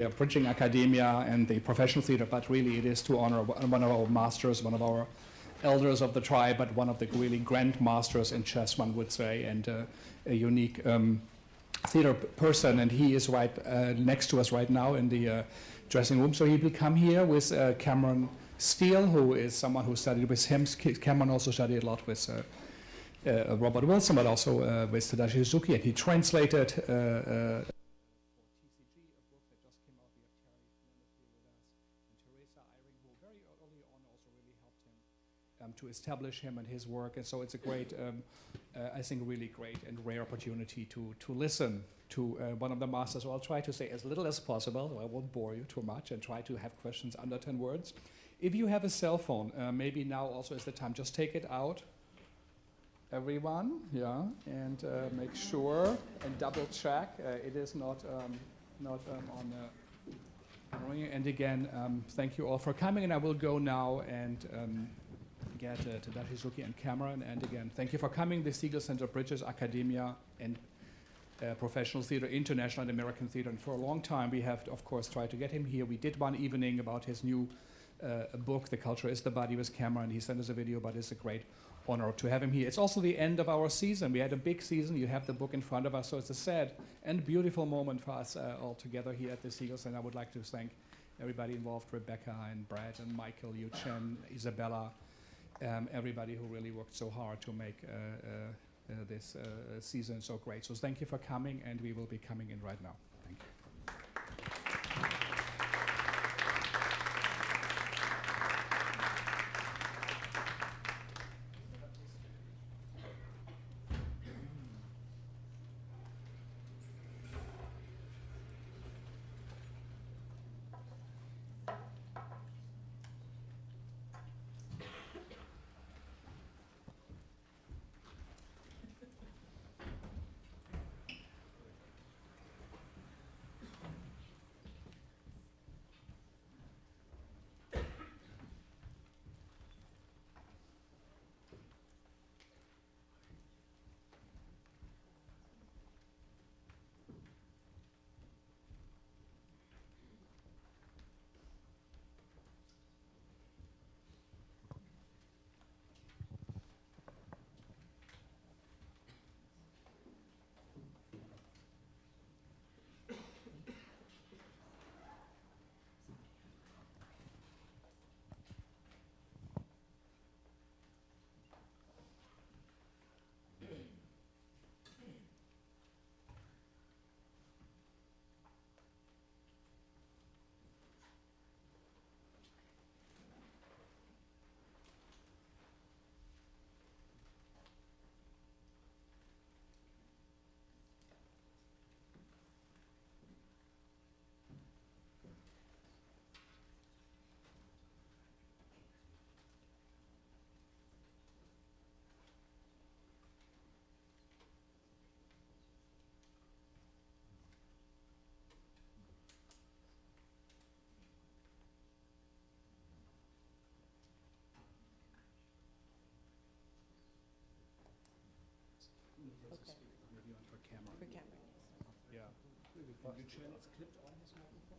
uh, bridging academia and the professional theater, but really it is to honor one of our masters, one of our elders of the tribe, but one of the really grand masters in chess, one would say, and uh, a unique um, theater person. And he is right uh, next to us right now in the uh, dressing room. So he will come here with uh, Kameron Steele, who is someone who studied with him. Kameron also studied a lot with uh, uh, Robert Wilson, but also with Tadashi Suzuki, and he translated to establish him and his work. And so it's a great, um, uh, I think, really great and rare opportunity to, to listen to uh, one of the masters. So I'll try to say as little as possible. So I won't bore you too much and try to have questions under 10 words. If you have a cell phone, uh, maybe now also is the time. Just take it out, everyone, yeah, and uh, make sure and double check uh, it is not um, not um, on the. And again, um, thank you all for coming, and I will go now and um, get uh, Tadashi Suzuki and Kameron. And again, thank you for coming. The Segal Center Bridges Academia and uh, Professional Theater, International and American Theater. And for a long time, we have, of course, tried to get him here. We did one evening about his new uh, book, The Culture is the Body, with Kameron. He sent us a video, but it's a great honor to have him here. It's also the end of our season. We had a big season. You have the book in front of us, so it's a sad and beautiful moment for us uh, all together here at the Segal Center. I would like to thank everybody involved, Rebecca and Brad and Michael, Yu Chen, Isabella, um, everybody who really worked so hard to make uh, uh, uh, this season so great. So thank you for coming, and we will be coming in right now. I have one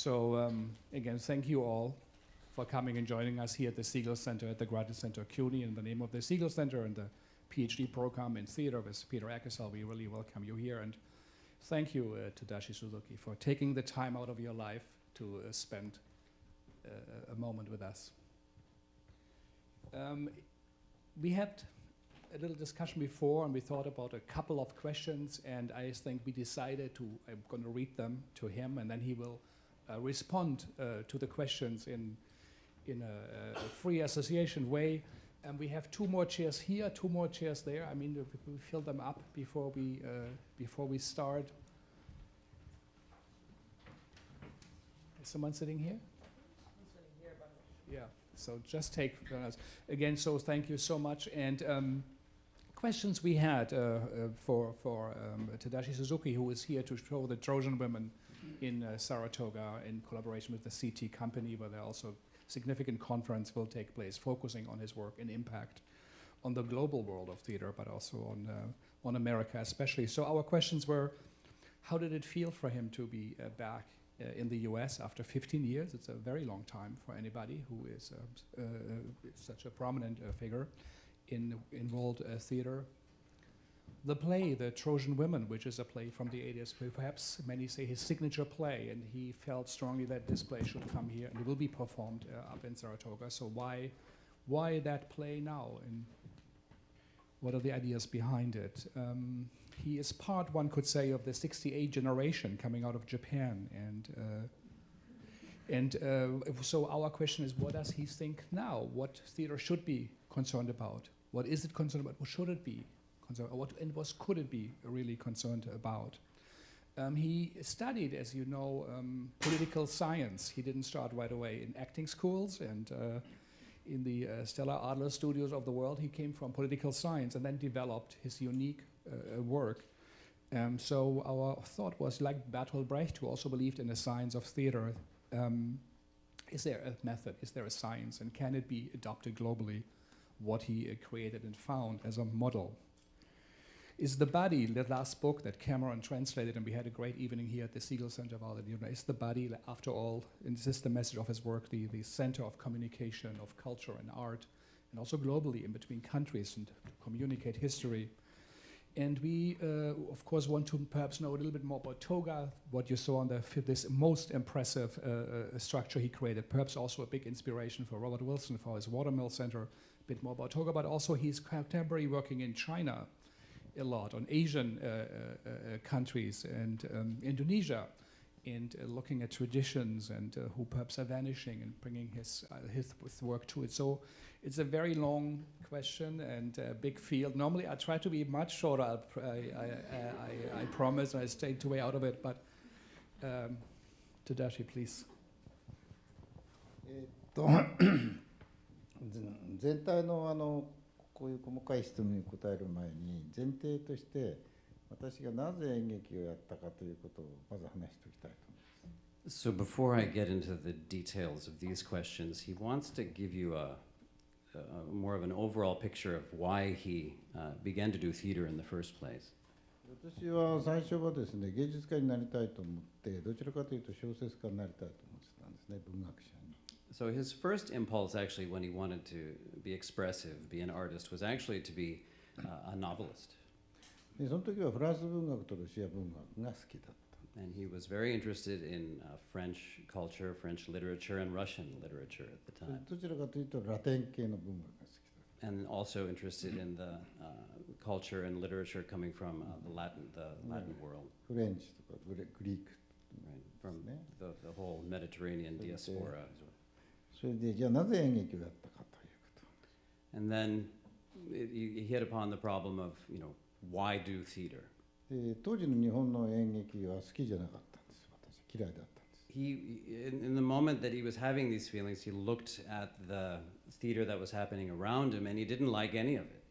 So um, again, thank you all for coming and joining us here at the Segal Center at the Graduate Center CUNY. In the name of the Segal Center and the PhD program in theater with Peter Eckersall, we really welcome you here. And thank you, uh, Tadashi Suzuki, for taking the time out of your life to uh, spend uh, a moment with us. Um, we had a little discussion before, and we thought about a couple of questions, and I think we decided to, I'm going to read them to him, and then he will respond uh, to the questions in, in a, a free association way. And we have two more chairs here, two more chairs there. I mean, we, fill them up before we, uh, before we start. Is someone sitting here? Yeah, so just take, uh, again, so thank you so much. And um, questions we had uh, uh, for, for um, Tadashi Suzuki, who is here to show the Trojan women in uh, Saratoga in collaboration with the SITI company, where there also significant conference will take place, focusing on his work and impact on the global world of theater, but also on, uh, on America especially. So our questions were, how did it feel for him to be uh, back uh, in the US after 15 years? It's a very long time for anybody who is uh, uh, such a prominent figure in, in world theater. The play, The Trojan Women, which is a play from the 80s, perhaps many say his signature play, and he felt strongly that this play should come here and it will be performed uh, up in Saratoga. So why, why that play now, and what are the ideas behind it? Um, he is part, one could say, of the 68 generation coming out of Japan, and uh, and uh, so our question is, what does he think now? What theater should be concerned about? What is it concerned about? What should it be concerned? What and what could it be really concerned about? Um, he studied, as you know, um, political science. He didn't start right away in acting schools and uh, in the uh, Stella Adler studios of the world. He came from political science and then developed his unique uh, work. Um, so our thought was, like Bertolt Brecht, who also believed in the science of theater, um, is there a method, is there a science, and can it be adopted globally, what he uh, created and found as a model? Is the body, the last book that Kameron translated, and we had a great evening here at the Segal Center of Art, is the body, after all, and this is the message of his work, the, the center of communication, of culture and art, and also globally in between countries and communicate history. And we, uh, of course, want to perhaps know a little bit more about Toga, what you saw on the this most impressive uh, uh, structure he created. Perhaps also a big inspiration for Robert Wilson for his Watermill Center. A bit more about Toga, but also he's contemporary working in China a lot, on Asian uh, uh, uh, countries and um, Indonesia, and looking at traditions and who perhaps are vanishing and bringing his, his work to it. So it's a very long question and a big field. Normally, I try to be much shorter. I, I, I, I promise. I stayed way out of it. But um, Tadashi, please. えっと全体のあの こういう細かい質問に答える前に前提として私がなぜ演劇をやったかということをまず話しておきたいと思います。So before I get into the details of these questions, he wants to give you a uh, more of an overall picture of why he uh, began to do theater in the first place. 私は最初はですね芸術家になりたいと思ってどちらかというと小説家になりたいと思ってたんですね文学者に。So his first impulse actually when he wanted to be expressive, be an artist, was actually to be uh, a novelist. でその時はフランス文学とロシア文学が好きだった。And he was very interested in uh, French culture, French literature, and Russian literature at the time. And also interested in the uh, culture and literature coming from uh, the Latin, the Latin world. French, Greek. Right, from the, the whole Mediterranean diaspora. And then it, he hit upon the problem of, you know, why do theater? で当時の日本の演劇は好きじゃなかったんです私嫌いだったんです He, in, in the moment that he was having these feelings, he looked at the theater that was happening around him and he didn't like any of it.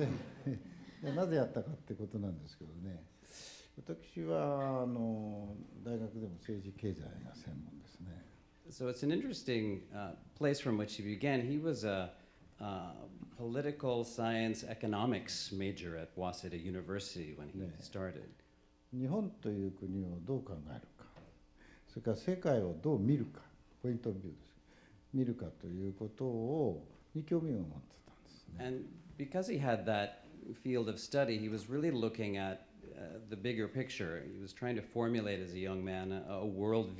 でなぜやったかってことなんですけどね私はあの大学でも政治経済が専門ですね So it's an interesting uh, place from which he began. He was a uh, political science economics major at Waseda University when he started. 日本という国をどう考えるか それから世界をどう見るかポイントオブビューです見るかということをに興味を持ってたんですね。 And because he had that field of study, he was really looking at uh, the bigger picture. He was trying to formulate as a young man a, a world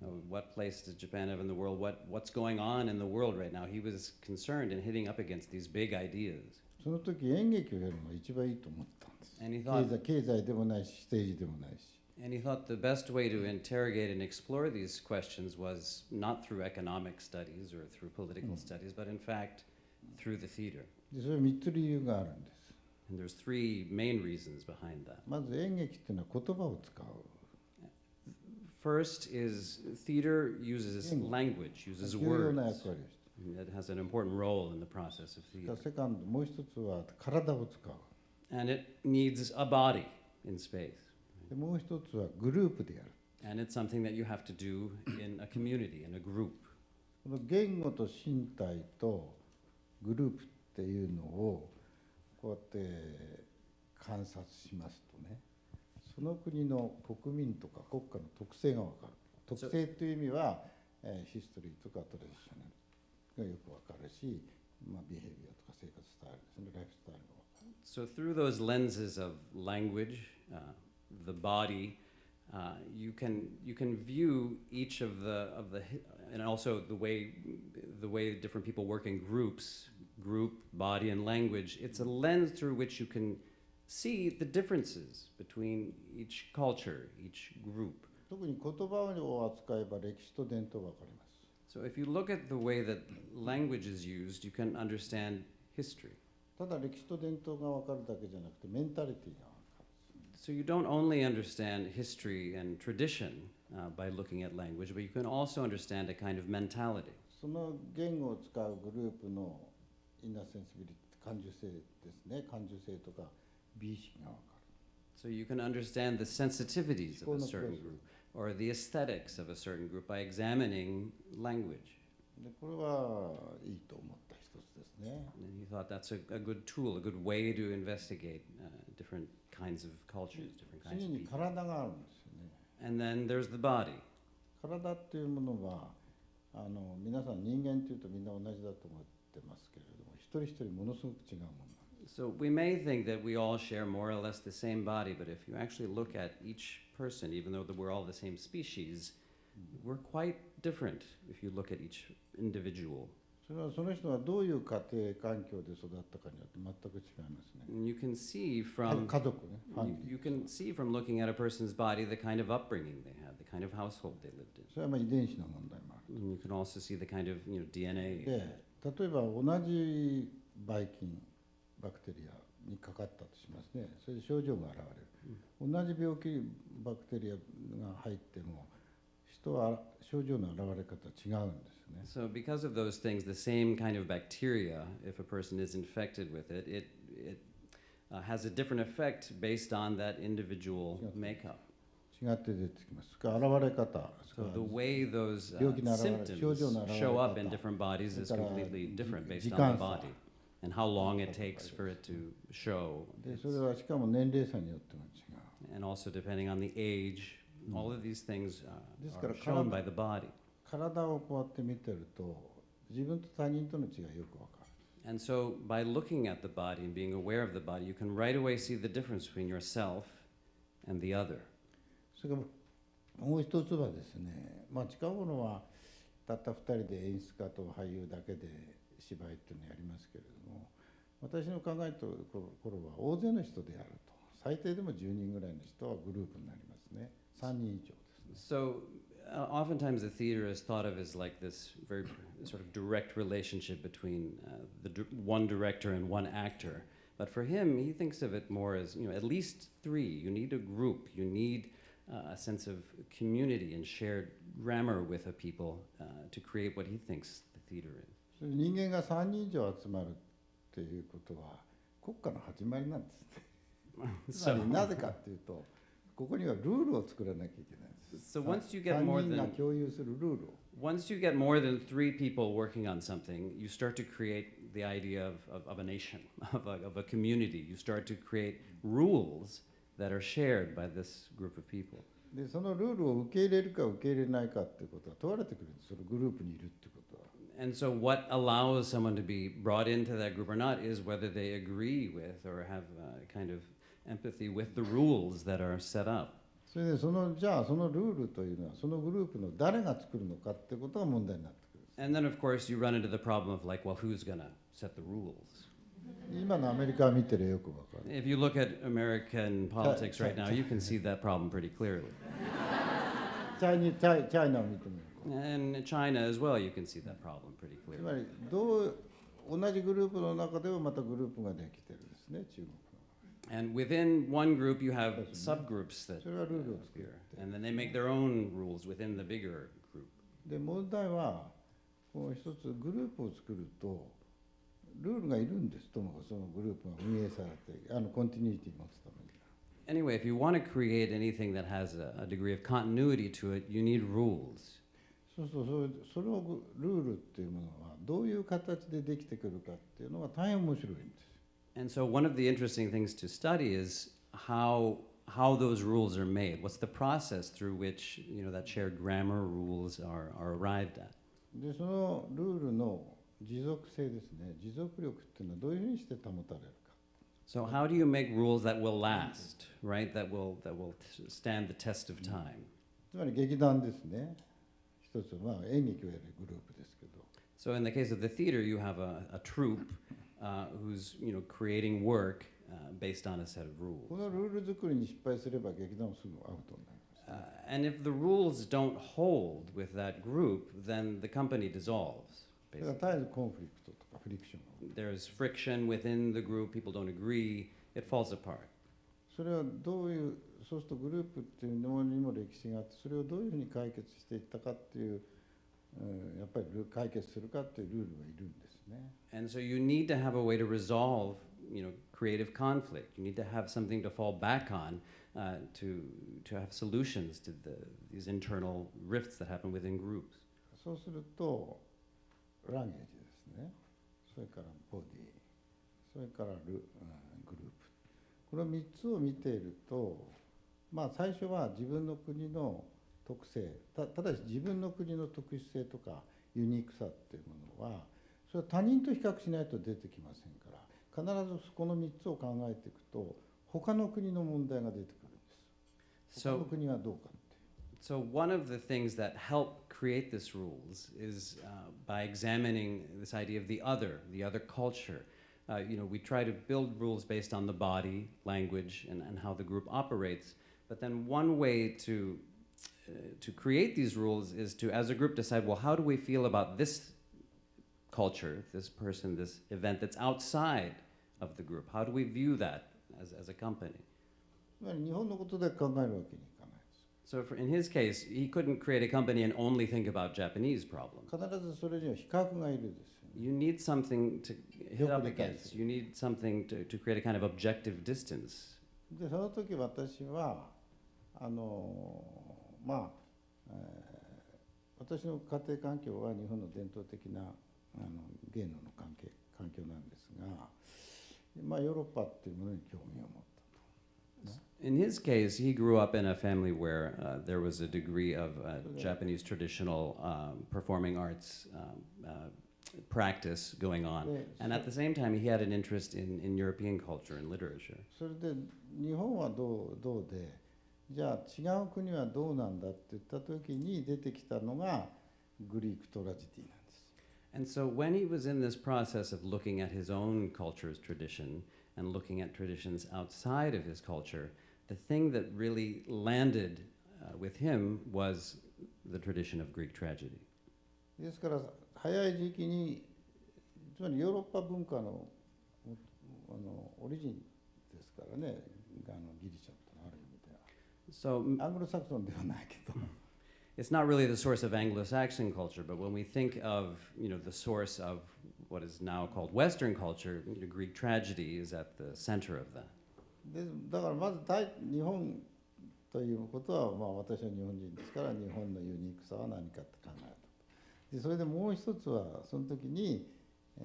view. Uh, what place does Japan have in the world? What, what's going on in the world right now? He was concerned in hitting up against these big ideas. その時演劇をやるのが一番いいと思ったんです。 And he 経 thought, 済経済でもないし、政治でもないし。 and he thought the best way to interrogate and explore these questions was not through economic studies or through political studies, but in fact through the theater. でそれは3つ理由があるんです。 And there's three main reasons behind that. まず演劇っていうのは言葉を使う。 First is theater uses Mm. language, uses 重要な words. It has an important role in the process of theater. からセカンド、もう一つは体を使う。And it needs a body in space. でもう一つはグループでやる。And it's something that you have to do in a community, in a group. この言語と身体とグループっていうのをこうやって観察しますとねその国の国民とか国家の特性が分かる特性という意味は、えーヒストリーとかトラディショナルがよく分かるし、まあ、ビヘイビアとか生活スタイルですねライフスタイルが分かる So, through those lenses of language, uh, the body, uh, you can you can view each of the of the hi- and also the way the way different people work in groups, group, body, and language. It's a lens through which you can see the differences between each culture, each group. 特に言葉を扱えば歴史と伝統が分かります So, if you look at the way that language is used, you can understand history. ただ歴史と伝統が分かるだけじゃなくてメンタリティが分かる So you don't only understand history and tradition uh, by looking at language, but you can also understand a kind of mentality. その言語を使うグループのインナーセンシビリティ感受性ですね感受性とか 美意識が分か So you can understand the sensitivities of a Sure, no certain problem. group or the aesthetics of a certain group by examining language. るでこれはいいと思った一つですね And he thought that's a, a good tool, a good way to investigate uh, different kinds of cultures, different kinds 次 of に people. 体があるんですよね And then there's the body. 体っていうものはあの皆さん人間っていうとみんな同じだと思ってますけれども一人一人ものすごく違うものなんです So we may think that we all share more or less the same body, but if you actually look at each person, even though that we're all the same species, we're quite different if you look at each individual. それはその人がどういう家庭環境で育ったかによって全く違いますね And you can see 家 from 家族ねファミ you, リー you can see from looking at a person's body the kind of upbringing they had, the kind of household they lived in. それはまあ遺伝子の問題もある And you can also see the kind of you know DNA. で例えば同じばい菌 バクテリアにかかったとしますねそれで症状が現れる、同じ病気バクテリアが入っても人は症状の現れ方違うんですね So because of those things, the same kind of bacteria, if a person is infected with it, it it uh, has a different effect based on that individual makeup. 違って出てきます現れ方そ So れ the way those uh, 病気の現れ、症状の現れ symptoms show up in 方。different bodies is completely different based 時 on 間 the 差。body and how long it takes for it to show. でそれはしかも年齢差によっても違う And also depending on the age, all of these things uh, ですから、 are shown 体- by the body. 体をこうやって見てると自分と他人との違いよくわかる And so by looking at the body and being aware of the body, you can right away see the difference between yourself and the other. それからもう一つはですね、まあ、近頃はたった2人で演出家と俳優だけで 芝居っていうのをやりますけれども私の考えてる頃は大勢の人でやると最低でも10人ぐらいの人はグループになりますね3人以上ですね So uh, oftentimes the theater is thought of as like this very sort of direct relationship between uh, the dir- one director and one actor. But for him, he thinks of it more as you know at least three. You need a group. You need uh, a sense of community and shared grammar with a people uh, to create what he thinks the theater is. 人間が3人以上集まるっていうことは国家の始まりなんですねつまりなぜかっていうとここにはルールを作らなきゃいけないんです so once you get 3 more 人が than 共有するルールを once you get more than three people working on something, you start to create the idea of, of, of a nation, of a, of a community. You start to create rules that are shared by this group of people. でそのルールを受け入れるか受け入れないかっていうことは問われてくるんですそのグループにいるってことは And so, what allows someone to be brought into that group or not is whether they agree with or have uh, kind of empathy with the rules that are set up. それでそのじゃあそのルールというのはそのグループの誰が作るのかってことが問題になってくる And then, of course, you run into the problem of like, well, who's going to set the rules? 今のアメリカを見てるよくわかる If you look at American politics right now, you can see that problem pretty clearly. チャイニチャイチャイナを見てみる And China as well, you can see that problem pretty つ clearly. まりどう同じグループの中ではまたグループができてるんですね中国 And within one group, you have subgroups that それはルールを作る appear, and then they make their own rules within the bigger group. で問題はこの一つグループを作るとルールがいるんですともかくそのグループが運営されてあのコンティニューティ持つために Anyway, if you want to create anything that has a, a degree of continuity to it, you need rules. そうそうそれそれをグルールっていうものはどういう形でできてくるかっていうのが大変面白いんです And so, one of the interesting things to study is how how those rules are made. What's the process through which you know that shared grammar rules are, are arrived at? でそのルールの持続性ですね持続力っていうのはどういうふうにして保たれるか So, how do you make rules that will last, right? That will that will stand the test of time. つまり劇団ですね 一つはまあ演劇をやるグループですけど So, in the case of the theater, you have a, a troupe uh, who's you know creating work uh, based on a set of rules. このルール作りに失敗すれば劇団もすぐアウトになります、 Uh, and if the rules don't hold with that group, then the company dissolves. だから Basically. 絶えずコンフリクトとかフリクションが起きる There's friction within the group, people don't agree, it falls apart. それはどういう そうするとグループっていうのにも歴史があってそれをどういうふうに解決していったかっていう、うん、やっぱりル解決するかっていうルールがいるんですね And so you need to have a way to resolve, you know, creative conflict. You need to have something to fall back on uh, to, to have solutions to the, these internal rifts that happen within groups. そうするとランゲージですねそれからボディそれからル、うん、グループこの3つを見ているとまあ最初は自分の国の特性たただし自分の国の特殊性とかユニークさっていうものはそれは他人と比較しないと出てきませんから必ずこの3つを考えていくと他の国の問題が出てくるんです他の国はどうかって so one of the things that help create this rules is uh, by examining this idea of the other, the other culture. Uh, you know, we try to build rules based on the body, language, and, and how the group operates. But then one way to uh, to create these rules is to, as a group, decide well, how do we feel about this culture, this person, this event that's outside of the group? How do we view that as, as a company? つまり日本のことで考えるわけにいかないです So, for, in his case, he couldn't create a company and only think about Japanese problems. 必ずそれには比較がいるですよね You need something to hit up よく理解す against. You need something to, to create a kind of objective distance. でその時私は あのまあ、えー私の家庭環境は日本の伝統的なあの芸能の関係環境なんですが、まあ、ヨーロッパっていうものに興味を持った In his case, he grew up in a family where uh, there was a degree of uh, Japanese traditional um, performing arts um, uh, practice going on. で And at the same time, he had an interest in, in European culture and literature. それで日本はどうどうでじゃあ違う国はどうなんだって言った時に出てきたのがグリークトラジディなんです。And so when he was in this process of looking at his own culture's tradition and looking at traditions outside of his culture, the thing that really landed uh, with him was the tradition of Greek tragedy. ですから早い時期につまりヨーロッパ文化のあのオリジンですからねあのギリシャ So アングロサクソンではないけど it's not really the source of Anglo-Saxon culture, but when we think of you know the source of what is now called Western culture, Greek tragedy is at the center of that. でだからまず大日本ということは、まあ、私は日本人ですから日本のユニークさは何かって考えたでそれでもう一つはその時に、え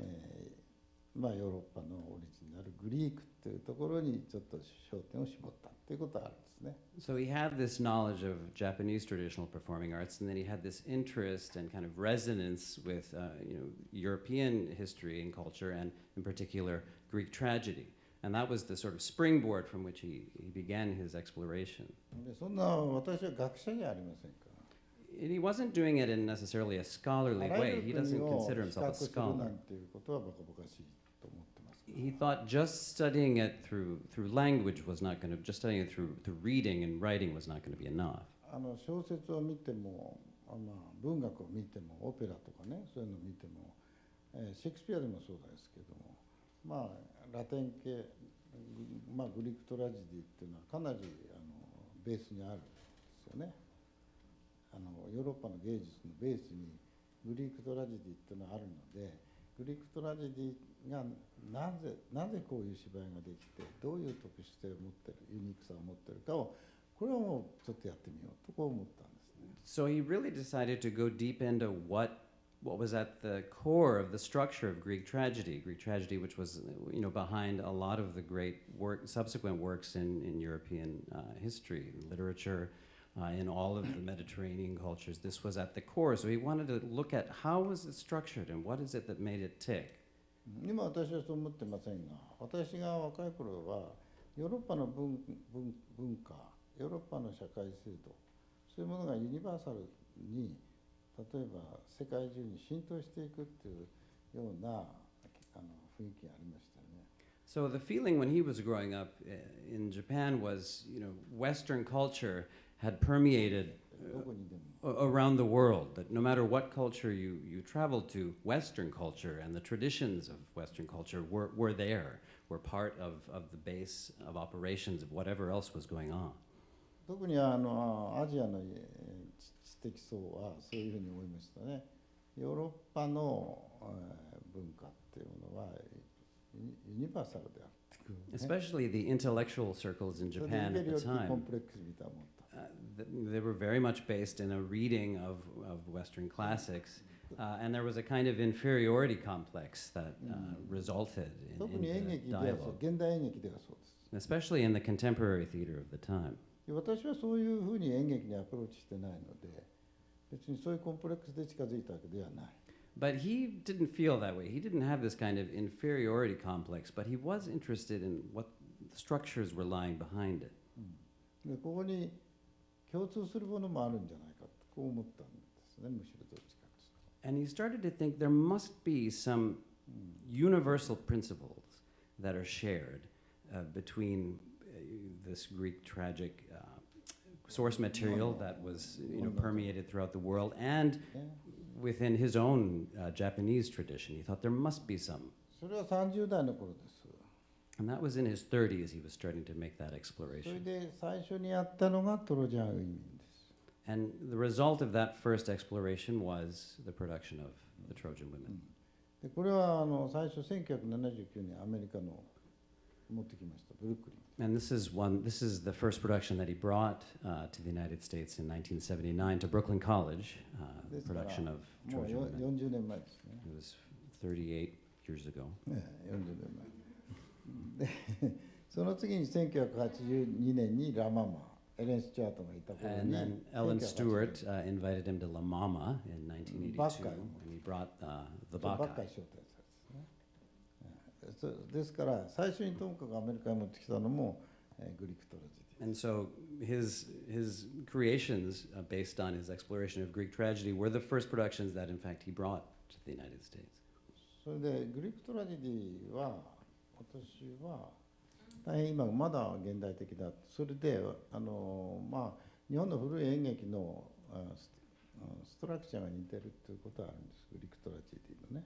ーまあ、ヨーロッパのオリジナルグリークっていうところにちょっと焦点を絞った っていうことはあるんですね。 So he had this knowledge of Japanese traditional performing arts, and then he had this interest and kind of resonance with uh, you know European history and culture, and in particular Greek tragedy. And that was the sort of springboard from which he, he began his exploration. でそんな私は学者じゃありませんから。 And he wasn't doing it in necessarily a あ scholarly ら way. ゆ He る doesn't 国を consider 比 himself a 較するな scholar. He thought just studying it through through language was not going to just studying it through through reading and writing was not going to be enough. あの小説を見ても、あまあ、文学を見てもオペラとかねそういうのを見ても、えーシェイクスピアでもそうですけどもまあラテン系、ぐまあ、グリークトラジディっていうのはかなりあのベースにあるんですよねあのヨーロッパの芸術のベースにグリークトラジディっていうのはあるのでグリークトラジディが なぜなぜこういう芝居ができてどういう特殊性を持ってるユニークさを持ってるかをこれはもうちょっとやってみようとこう思ったんですね。 So he really decided to go deep into what what was at the core of the structure of Greek tragedy. Greek tragedy, which was you know behind a lot of the great work, subsequent works in in European uh, history, literature, uh, in all of the Mediterranean cultures. This was at the core. So he wanted to look at how was it structured and what is it that made it tick. 今私はそう思ってませんが私が若い頃はヨーロッパの文文文化ヨーロッパの社会制度そういうものがユニバーサルに例えば世界中に浸透していくっていうようなあの雰囲気がありましたよね。So the feeling when he was growing up in Japan was, you know, Western culture had permeated around the world, that no matter what culture you, you traveled to, Western culture and the traditions of Western culture were, were there, were part of, of the base of operations of whatever else was going on. Especially the intellectual circles in Japan at the time they were very much based in a reading of, of Western classics, uh, and there was a kind of inferiority complex that uh, resulted 特 in, に演 in 劇 the ではそう dialogue, 現代演劇ではそうです especially in the contemporary theater of the time. で私はそういうふうに演劇にアプローチしてないので別にそういうコンプレックスで近づいたわけではない But he didn't feel that way. He didn't have this kind of inferiority complex, but he was interested in what structures were lying behind it. でここに 共通するものもあるんじゃないかとこう思ったんですねむしろどっちかです And he started to think there must be some universal principles that are shared uh, between uh, this Greek tragic uh, source material that was you know, permeated throughout the world and ね within his own uh, Japanese tradition. He thought there must be some. それは30代の頃です And that was in his 30s, he was starting to make that それ exploration. で最初にやったのがトロジャンウィミンです And the result of that first exploration was the production of The Trojan Women. でこれはあの最初1979年アメリカの持ってきましたブルックリン And this is one. This is the first production that he brought uh, to the United States in 1979 to Brooklyn College. Uh, the This production of もう Trojan よ Women. 40年前ですね It was 38 years ago. ね40年前で その次に1982年にラ・ママ、エレン・スチュアートがいた頃に。And then Ellen Stewart、uh, invited him to La in 1982 when he brought the Bacchae. ですから最初にトムカがアメリカに持ってきたのも、えー、グリックトラジディ。And so his, his creations, uh, based on his exploration of Greek tragedy, were the first productions that, in fact, he brought to the United States. So, the Greek tragedy was. 私は大変今まだ現代的だそれであのまあ日本の古い演劇のあスあストラクチャーが似てるっていうことはあるんですグリークトラジディのね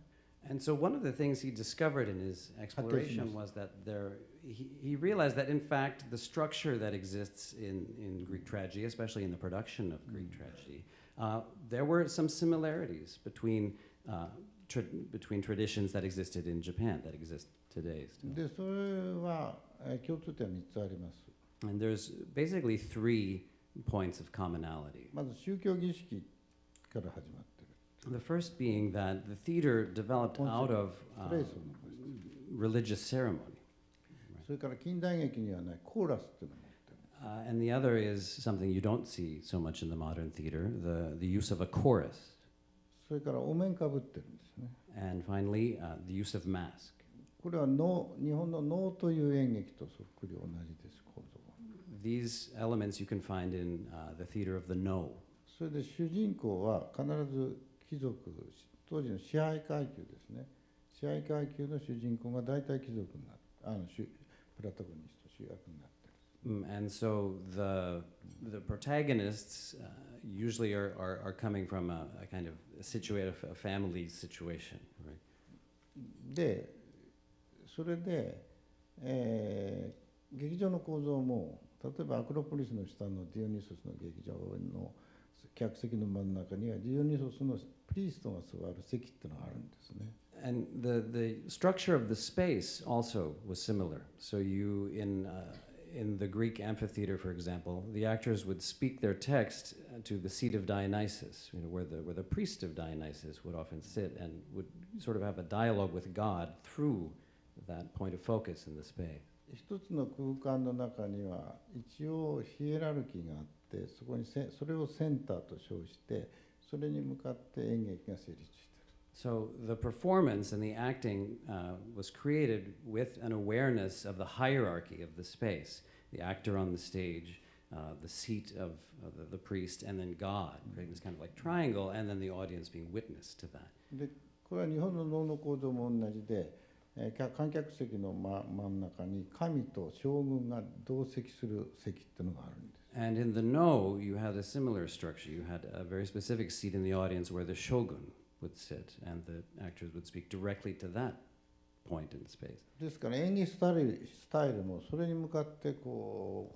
And so one of the things he discovered in his exploration was that there, he, he realized that in fact the structure that exists in, in Greek tragedy, especially in the production of Greek tragedy, uh, there were some similarities between, uh, tra- between traditions that existed in Japan that exist today. Still. でそれはえー共通点は3つあります And there's basically three points of commonality. まず宗教儀式から始まってる The first being that the theater developed out of uh, プレイスを残してる religious ceremony. それから近代劇にはないコーラスっていうのも持ってる Uh, and the other is something you don't see so much in the modern theater the, the use of a chorus. それからお面かぶってるんですね And finally, uh, the use of mask. これは能日本の能という演劇とそっくり同じです構造は These elements you can find in uh, the theater of the no. それで主人公は必ず貴族当時の支配階級ですね支配階級の主人公が大体貴族になるあの主プラタゴニスト主役になってる Mm, And so the, the protagonists uh, usually are, are, are coming from a, a kind of situation, a family situation. Right? でそれで、えー劇場の構造も例えばアクロポリスの下のディオニソスの劇場の客席の真ん中にはディオニソスのプリーストが座る席っていうのがあるんですね。 And the, the structure of the space also was similar. So you, in, uh, in the Greek amphitheater, for example, the actors would speak their text uh, to the seat of Dionysus, you know, where the, where the priest of Dionysus would often sit and would sort of have a dialogue with God through that point of focus in the space. 一つの空間の中には一応ヒエラルキーがあってそこにせそれをセンターと称してそれに向かって演劇が成立している。So the performance and the acting uh, was created with an awareness of the hierarchy of the space, the actor on the stage, uh, the seat of uh, the, the priest, and then God, creating this kind of like triangle, and then the audience being witness to that. でこれは日本の能の構造も同じで観客席の真,真ん中に神と将軍が同席する席っていうのがあるんです。And in the Noh, you had a similar structure. You had a very specific seat in the audience where the shogun would sit and the actors would speak directly to that point in space. ですから演技スタイル,スタイルもそれに向かってこ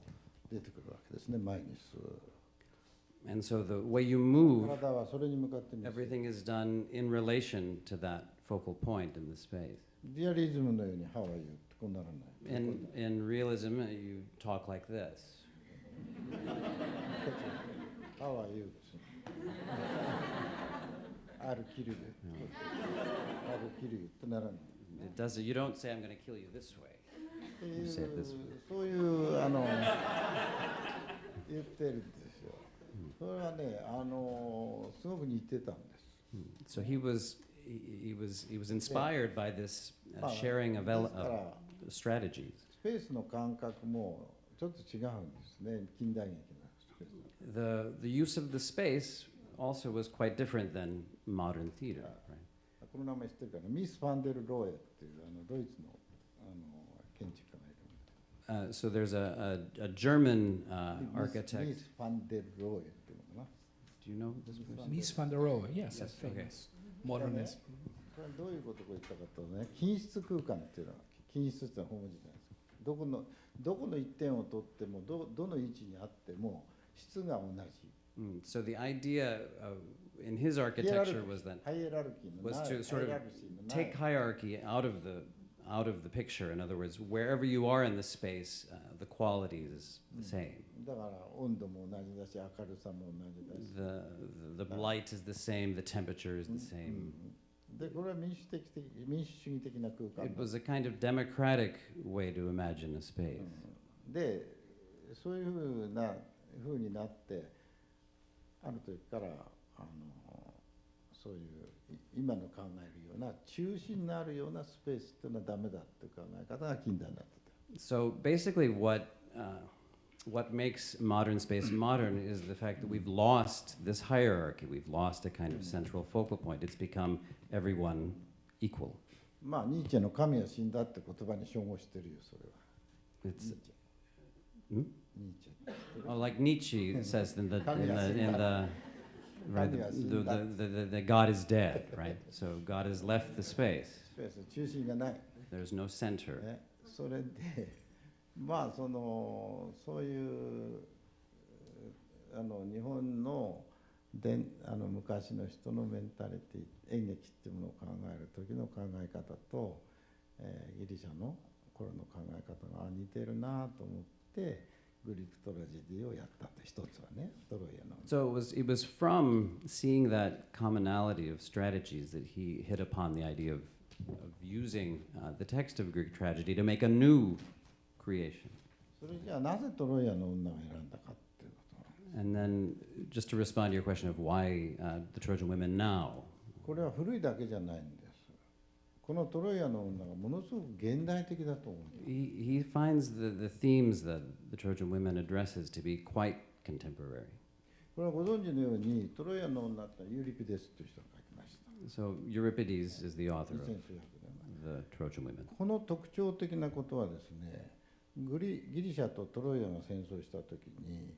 う出てくるわけですね、前に進む。And so the way you move, everything is done in relation to that focal point in the space. リアリズムのように「ハワイユー」ってこうならない。 In, in realism, uh, you talk like this. ハワイユーです。あるキルユ。あるキルユってならない。 It does. You don't say, "I'm going to kill you this way." っていう say it this way. そういうあの言ってるんですよ。それはねあのすごく似てたんです。 So he was, he, he was, he was inspired by this uh, まあ sharing of, で ele- すから of strategies. スペースの感覚もちょっと違うんですね近代劇のスペース。 The, the use of the space also was quite different than modern theater. Right? この名前知ってるかなミス・ファンデル・ローエっていうあのドイツのあの建築家がいるんです。 Uh, so there's a, a, a German uh, ミス architect. ミス・ファンデル・ローエっていうのかな。 Do you know this person? Mies van der Rohe, yes, Yes, a okay. famous Modernist. これはどういうことを言ったかとね。均質空間っていうのは均質っていうのは本文字じゃないです。かどこのどこの一点を取ってもどどの位置にあっても質が同じ。Mm, So the idea of, in his architecture was that ハイエラルキーの was to sort of take hierarchy out of the out of the picture. In other words, wherever you are in the space, uh, the quality is the same. だから温度も同じだし明るさも同じだし The, the the light is the same. The temperature is the same. でこれは民主的的民主主義的な空間 It was a kind of democratic way to imagine a space. うんでそういうふうなふうになってある時からあのそういうい今の考える ような中心のあるようなスペースっていうのはダメだっていう考え方が近代になってた So basically, what uh, what makes modern space modern is the fact that we've lost this hierarchy. We've lost a kind of central focal point. It's become everyone equal. まあニーチェの神は死んだって言葉に照合してるよそれは It's ニーチェ Hmm? ニーチェ oh, like Nietzsche says in the in the, in the right? The, the, the, the, the God is dead, right? So God has left the space. 中心がない、There's no center. ね、それでまあそのそういうあの日本のであの昔の人のメンタリティ演劇っていうものを考える時の考え方と、えーギリシャの頃の考え方があ似てるなと思って グリークトラジディをやったって一つはねトロイアの。 So it was it was from seeing that commonality of strategies that he hit upon the idea of of using uh, the text of Greek tragedy to make a new creation. それじゃあなぜトロイアの女を選んだかっていうことなんです And then, just to respond to your question of why uh, the Trojan women now, これは古いだけじゃないんです このトロイアの女がものすごく現代的だと思う he, he finds the, the themes that the Trojan women addresses to be quite contemporary. これはご存知のようにトロイアの女ってユーリピデスという人が書きました So Euripides is the author 2400 of the Trojan women. この特徴的なことはですねグリギリシャとトロイアが戦争した時に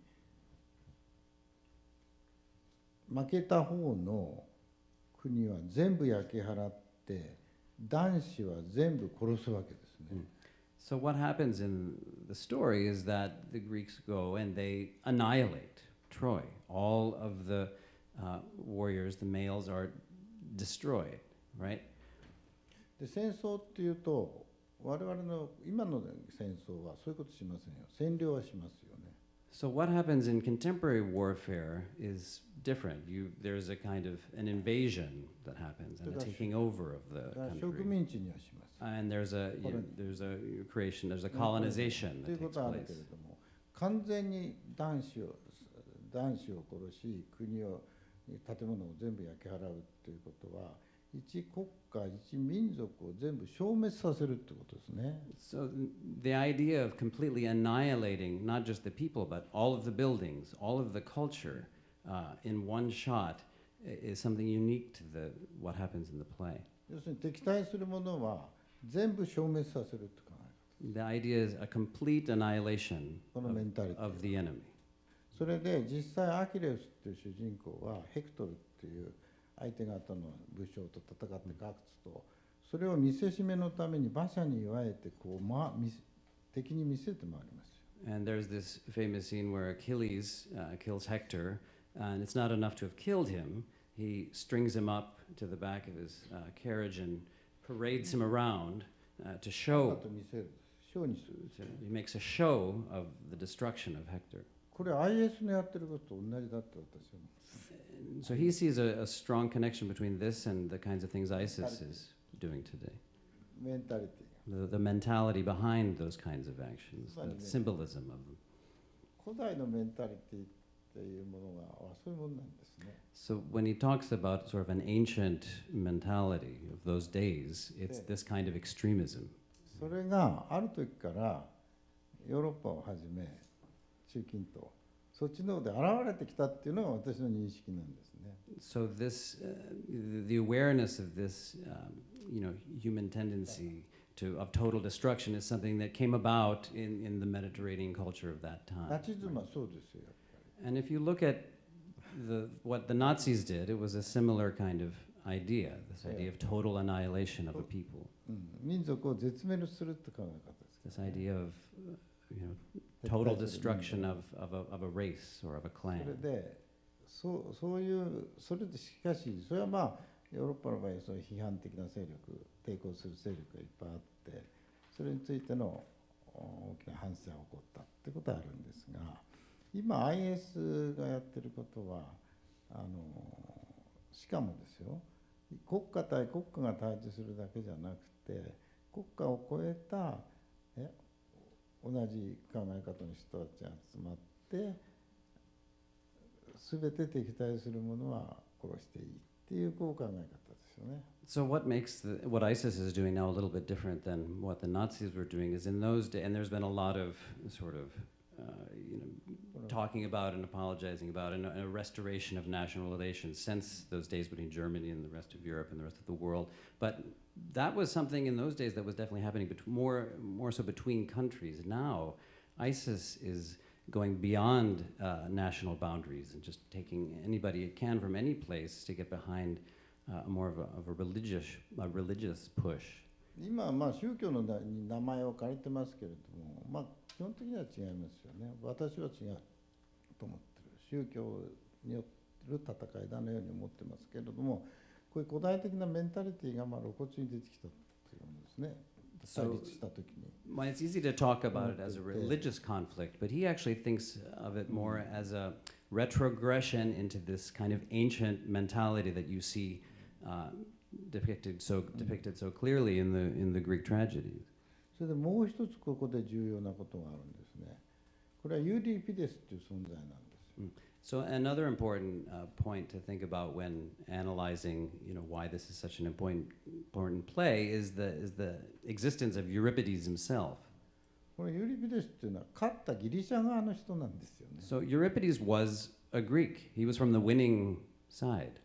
負けた方の国は全部焼き払って男子は全部殺すわけですね。 So what happens in the story is that the Greeks go and they annihilate Troy. All of the uh, warriors, the males, are destroyed, right? で戦争っていうと我々の今の戦争はそういうことしませんよ占領はしますよね。 So what happens in contemporary warfare is different. You, there's a kind of an invasion that happens and a That's- taking over of the だから植 country. 民地にはします。 And there's a you know, Colon- there's a creation, there's a 日本 colonization という that こ takes とはある place. けれども完全に男子を男子を殺し国を建物を全部焼き払うっていうことは一国家一民族を全部消滅させるってことですね。 So the idea of completely annihilating not just the people, but all of the buildings, all of the culture uh, in one shot i- is something unique to the, what happens in the play. 要するに敵対するものは全部消滅させるって考え The idea is a complete annihilation このメンタリティ of the enemy. それで実際アキレウスっていう主人公はヘクトルっていう相手方の武将と戦って勝つとそれを見せしめのために馬車に祝えてこう、ま、見せ敵に見せて回りますよ。 And there's this famous scene where Achilles uh, kills Hector, and it's not enough to have killed him. He strings him up to the back of his uh, carriage and parades him around uh, to show. He makes a show of the destruction of Hector. So he sees a, a strong connection between this and the kinds of things ISIS is doing today. Mentality. The, the mentality behind those kinds of actions, the symbolism of them. 古代のメンタリティっていうものがあそういうものなんですね So when he talks about sort of an ancient mentality of those days, it's Yeah. this kind of extremism. それがある時からヨーロッパをはじめ中近東そっちの方で現れてきたっていうのが私の認識なんですね So this, uh, the- the awareness of this, um, you know, human tendency to of total destruction is something that came about in, in the Mediterranean culture of that ナ time. チズムはそうですよやっぱ And if you look at the what the Nazis did, it was a simiりkind of idea. This idea of total annihilation of a people. り、うん、民族を絶滅するって考え方です This idea of, uh, you know, 撤 total 退する destruction of, of, a, of a race or of a それ clan. でそうそういうそれでしかしそれはまあヨーロッパの場合そういう批判的な勢力抵抗する勢力がいっぱいあってそれについてのお大きな反省が起こったってことはあるんですが 今 IS がやってることはあのしかもですよ国家対国家が対峙するだけじゃなくて国家を超えたえ同じ考え方の人たちが集まって全て敵対するものは殺していいっていうこう考え方ですよね。So what makes the, what ISIS is doing now a little bit different than what the Nazis were doing is in those days, and there's been a lot of sort of, you know, talking about and apologizing about and a, and a restoration of national relations since those days between Germany and the rest of Europe and the rest of the world. But that was something in those days that was definitely happening bet- more, more so between countries. Now, ISIS is going beyond uh, national boundaries and just taking anybody it can from any place to get behind uh, more of a, of a religious, a religious push. 今はまあ宗教の名に名前を借りてますけれども、まあ、 基本的には違いますよね。私は違うと思ってる。宗教による戦いだのように思ってますけれども、こういう古代的なメンタリティがまあ露骨に出てきたというものですね。対 So, well, it's easy to talk about it as a religious conflict, but he actually thinks of it more as a retrogression into this kind of ancient mentality that you see uh, depicted so depicted so clearly in the in the Greek tragedies. それでもう一つここで重要なことがあるんですねこれはユーリピデスっていう存在なんですよ So another important uh, point to think about when analyzing, you know, why this is such an important important play is the is the existence of Euripides himself. これユーリピデスっていうのは勝ったギリシャ側の人なんですよね、So Euripides was a Greek. He was from the winning side.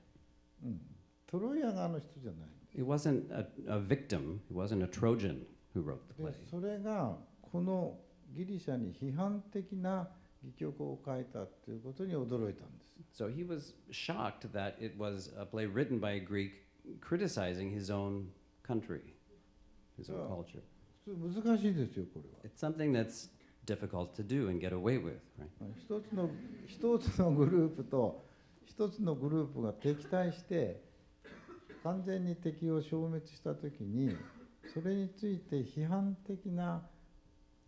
うん、トロイア側の人じゃない He wasn't a, a victim. He wasn't a Trojan who wrote the で play. それがこのギリシャに批判的な戯曲を書いたっていうことに驚いたんです So he was shocked that it was a play written by a Greek criticizing his own country, his own culture. 難しいですよこれは It's something that's difficult to do and get away with, right? 一つの一つのグループと一つのグループが敵対して完全に敵を消滅した時にそれについて批判的な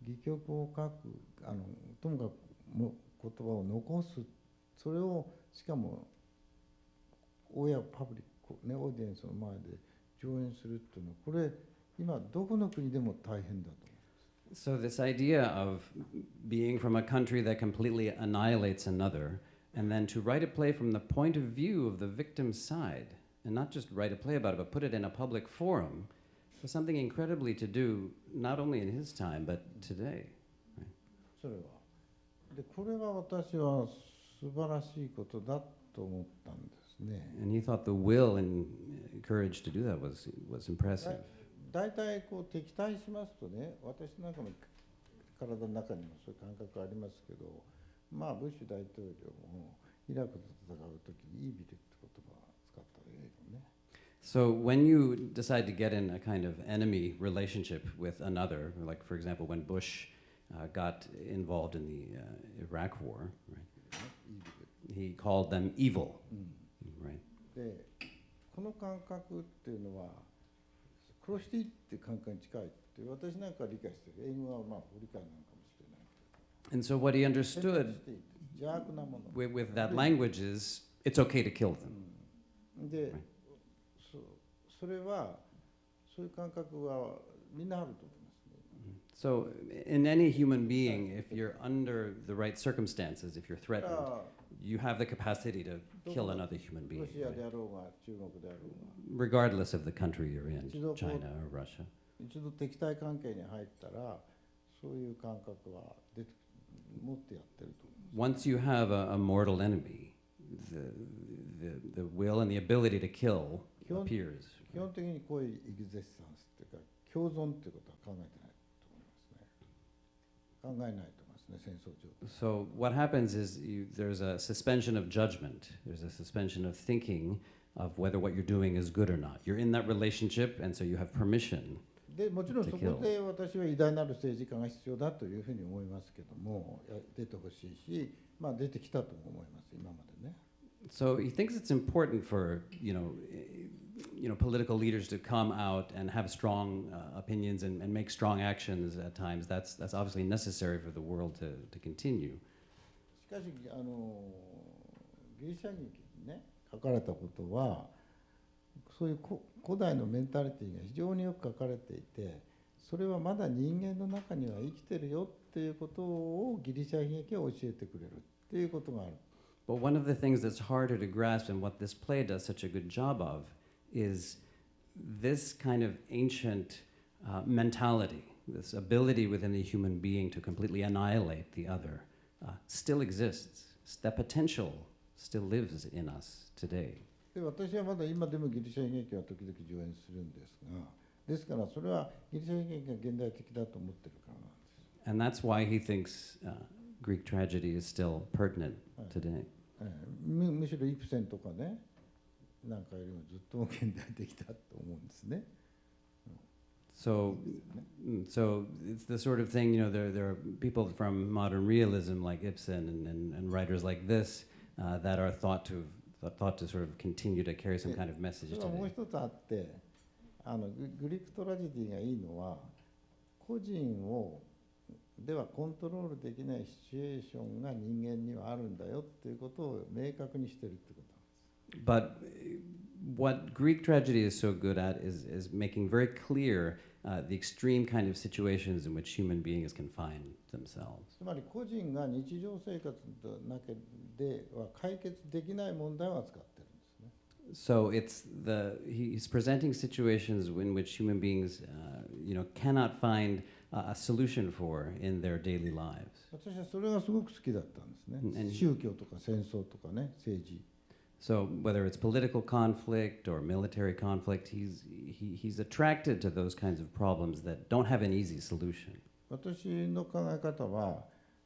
戯曲を書くあのともかくも言葉を残すそれをしかも親パブリック、ね、オーディエンスの前で上演するっていうのはこれ今どこの国でも大変だと。So, this idea of being from a country that completely annihilates another, and then to write a play from the point of view of the victim's side, and not just write a play about it, but put it in a public forum, was something incredibly to do, not only in his time, but today. それは。でこれは私は素晴らしいことだと思ったんですね。And he thought the will and courage to do that was, was impressive. 大体こう敵対しますとね私なんかの体の中にもそういう感覚ありますけどまあブッシュ大統領もイラクと戦う時にイービル So when you decide to get in a kind of enemy relationship with another, like for example when Bush uh, got involved in the uh, Iraq War, right, イービル。 he called them evil, うん right? でこの感覚っていうのは殺していいっていう感覚に近いって私なんかは理解してる英語はまあ不理解なのかもしれない。 And so what he 選 understood 択していい邪悪なもの。 with, with that language is it's okay to kill them. うんで Right. そそれはそういう感覚はみんなあると思いますね。 So in any human being, if you're under the right circumstances, if you're だか threatened, ら you have the capacity to kill another human ロ being, シア right? であろうが中国であろうが regardless of the country you're in, Ichido ko- China or Russia. 一度敵対関係に入ったらそういう感覚は出て持ってやってると思います。 Once you have a, a mortal enemy, the, the, the will and the ability to kill Kill- appears. 基本的にこういうエグゼッサンスっていうか共存っていうことは考えてないと思いますね。考えないと思いますね戦争上で。So what happens is you, there's a suspension of judgment. There's a suspension of thinking of whether what you're doing is good or not. You're in that relationship, and so you have permission. でもちろんそこで私は偉大なる政治家が必要だというふうに思いますけどもや出てほしいし、まあ、出てきたとも思います今までね。So he thinks it's important for you know, you know, political leaders to come out and have strong uh, opinions and, and make strong actions at times. That's that's obviously necessary for the world to, to continue. しかしあのギリシャ劇にね書かれたことはそういうこ古代のメンタリティが非常によく書かれていてそれはまだ人間の中には生きてるよっていうことをギリシャ悲劇は教えてくれるっていうことがある。 But one of the things that's harder to grasp and what this play does such a good job of is this kind of ancient uh, mentality, this ability within the human being to completely annihilate the other, uh, still exists. That potential still lives in us today. で私はまだ今でもギリシャ悲劇は時々上演するんですがですからそれはギリシャ悲劇が現代的だと思ってるからなんです。 And that's why he thinks uh, Greek tragedy is still pertinent today. ええむむしろイプセンとかね なんかよりもずっと現代的だと思うんですね。So, mm, so it's the sort of thing, you know, there, there are people from modern realism like Ibsen and, and, and writers like this uh, that are thought to, thought to sort of continue to carry some kind of message それはもう today. 一つあってあのググリークトラジディがいいのは個人をではコントロールできないシチュエーションが人間にはあるんだよっていうことを明確にしてるってこと。But uh, what Greek tragedy is so good at is, is making very clear uh, the extreme kind of situations in which human beings can find themselves. つまり個人が日常生活の中では解決できない問題を扱ってるんですね。 So it's the he- he's presenting situations in which human beings, uh, you know, cannot find uh, a solution for in their daily lives. 私はそれがすごく好きだったんですね。 And- 宗教とか戦争とかね政治 So whether it's political conflict or military conflict, he's he, he's attracted to those kinds of problems that don't have an easy solution. 私の考え方は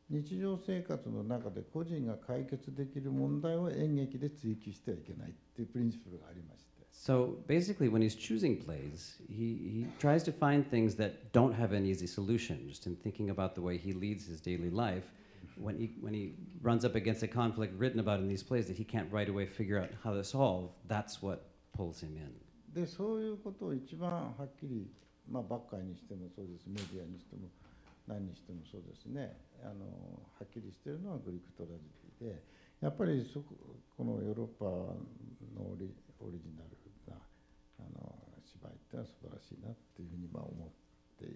日常生活の中で個人が解決できる問題を演劇で追求してはいけないっていうプリンシプルがありまして So basically, when he's choosing plays, he, he tries to find things that don't have an easy solution. Just in thinking about the way he leads his daily life, when he, when he runs up against a conflict written about in these plays that he can't right away figure out how to solve, that's what pulls him in. でそういうことを一番はっきり、まあ、バッカイにしてもそうですメディアにしても何にしてもそうですねあのはっきりしてるのはグリークトラジディでやっぱりそここのヨーロッパのオリオリジナルなあの芝居ってのは素晴らしいなっていうふうにまあ思って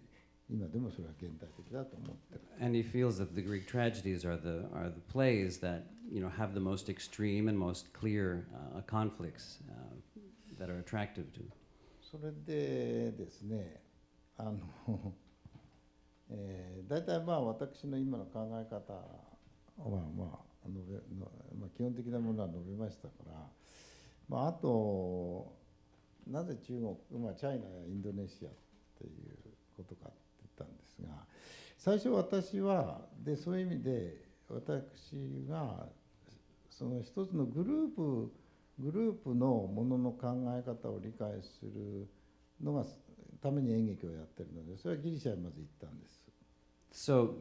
今でもそれは現代的だと思ってる。And he feels that the Greek tragedies are the, are the plays that you know, have the most extreme and most clear uh, conflicts uh, that are attractive to. それでですねあの、えー、大体まあ私の今の考え方はまあ述べの、まあ、基本的なものは述べましたから、まあ、あとなぜ中国、まあ、チャイナやインドネシアっていうことかってですが最初私はでそういう意味で私がその一つのグループグループのものの考え方を理解するのがために演劇をやってるのでそれはギリシャにまず行ったんです。So,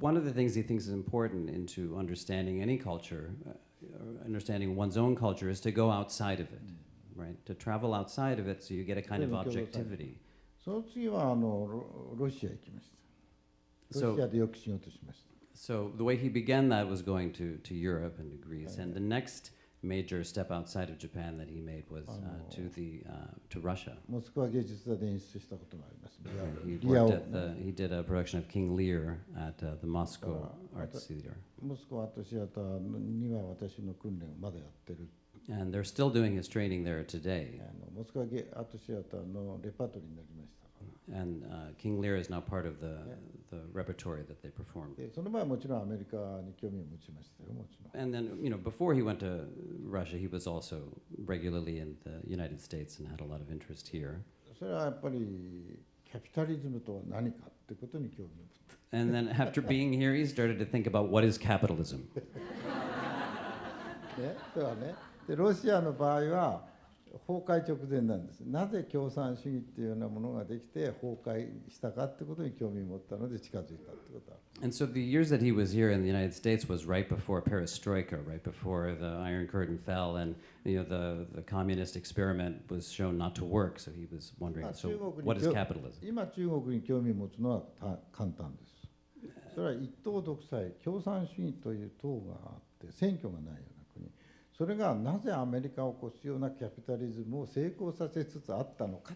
one of the things he thinks is important into understanding any culture, uh, understanding one's own culture, is to go outside of it, right? To travel outside of it so you get a kind of objectivity. その次はあのロロシア行きました。ロ So, シアでよく仕事しました。 so the way he began that was going to, to Europe and to Greece, and the next major step outside of Japan that he made was uh, to the uh, to Russia. モスクワ芸術座で演出したこともあります。リア He リア worked を at the, he did a production of King Lear at uh, the Moscow Uh, Arts but- Theater. モスクワアートシアターには私の訓練をまだやってる。 And they're still doing his training there today. And uh, King Lear is now part of the, the repertory that they perform. でその前はもちろんアメリカに興味を持ちましたよもちろん。 And then, you know, before he went to Russia, he was also regularly in the United States and had a lot of interest here. それはやっぱりキャピタリズムとは何かってことに興味を持った。 And then after being here, he started to think about what is capitalism. ね、それはねでロシアの場合は 崩壊直前なんですなぜ共産主義っていうようなものができて崩壊したかってことに興味を持ったので近づいたってことは And so the years that he was here in the United States was right before perestroika, right before the Iron Curtain fell, and you know the, the communist experiment was shown not to work. So he was wondering, Ah, so what is 興 capitalism? 今中国に興味を持つのはた簡単ですそれは一党独裁共産主義という党があって選挙がないような国それがなぜアメリカを起こすようなキャピタリズムを成功させつつあったのか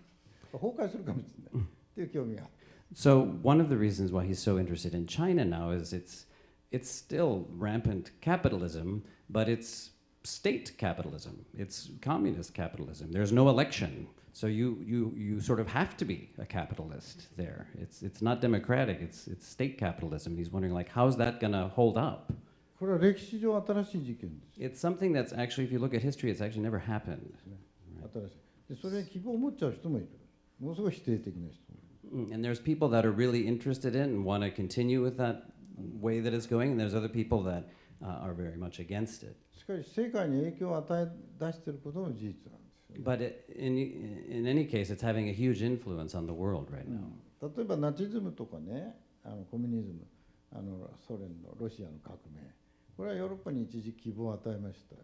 崩壊するかもしれないっていう興味があった So one of the reasons why he's so interested in China now is it's it's still rampant capitalism, but it's state capitalism. It's communist capitalism. There's no election. So you, you, you sort of have to be a capitalist there. It's, it's not democratic, it's, it's state capitalism. He's wondering, like, how's that going to hold up? これは歴史上新しい事件です。It's。のすごい否。これはヨーロッパに一時希望を与えましたよ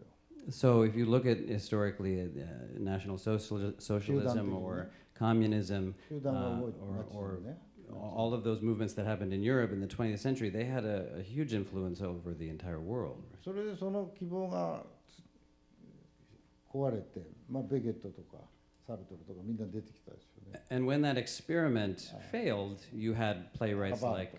So if you look at historically at uh, National social, Socialism or communism, 集団が動いて Uh, or- ナチズムね all of those movements that happened in Europe in the 20th century, they had a, a huge influence over the entire world. それでその希望がつ 壊れて、まあ、ベゲットとか and when that experiment failed, you had playwrights like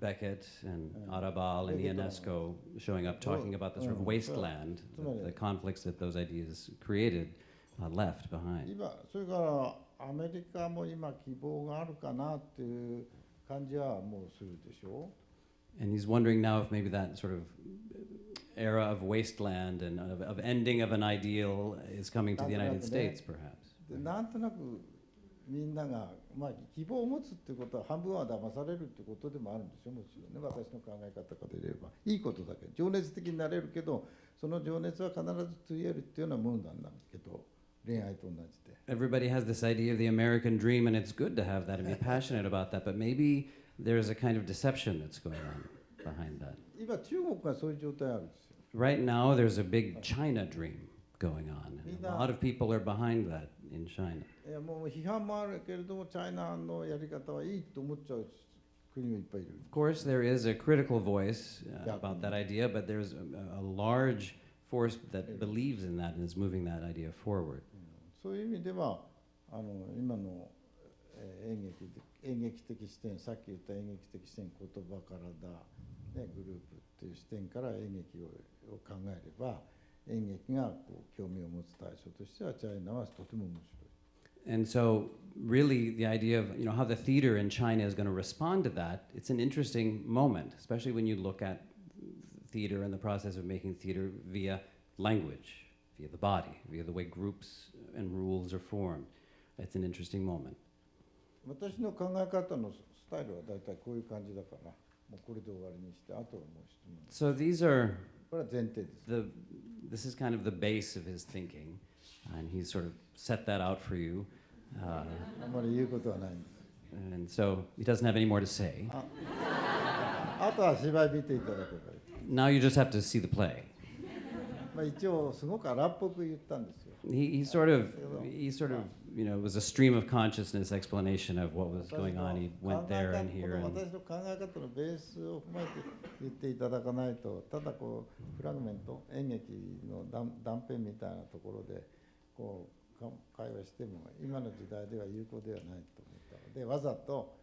Beckett and Arrabal and Ionesco showing up talking oh, about the oh, sort of oh, wasteland, the, the conflicts that those ideas created uh, left behind. 今それからアメリカも今希望があるかなっていう感じはもうするでしょう。And he's wondering now if maybe that sort of era of wasteland and of, of ending of an ideal is coming to the United States, perhaps. でなんとなくみんなが、まあ、希望を持つっていうことは半分は騙されるってことでもあるんですよもちろんね私の考え方から言えばいいことだけど情熱的になれるけどその情熱は必ずついえるっていうようなもんなんだけど恋愛と同じで Everybody has this idea of the American dream, and it's good to have that and be passionate about that, but maybe there's a kind of deception that's going on behind that. 今中国がそういう状態あるんですよ Right now, there's a big China dream going on, and a lot of people are behind that in China. いやもう批判もあるけれどもチャイナのやり方はいいと思っちゃう国もいっぱいいる Of course, there is a critical voice uh, about that idea, but there's a, a large force that believes in that and is moving that idea forward. そういう意味ではあの今の、えー演劇で演劇的視点さっき言った演劇的視点言葉からだ、ね、グループっていう視点から演劇をを考えれば演劇がこう興味を持つ対象としてはチャイナはとても面白い。 And so, really, the idea of you know how the theater in China is going to respond to that, it's an interesting moment, especially when you look at theater and the process of making theater via language, via the body, via the way groups and rules are formed. It's an interesting moment. 私の考え方のスタイルは大体こういう感じだからもうこれで終わりにしてあとはもう質問 So these are これは前提です。 the this is kind of the base of his thinking, and he's sort of set that out for you. Uh, and so he doesn't have any more to say. now you just have to see the play. he, he sort of he sort of you know it was a stream of consciousness explanation of what was going on. He went there and here and 私の考え方のベースを踏まえて言っていただかないとただこうフラグメント演劇の断断片みたいなところでこうか会話しても今の時代では有効ではないと思ったのでわざと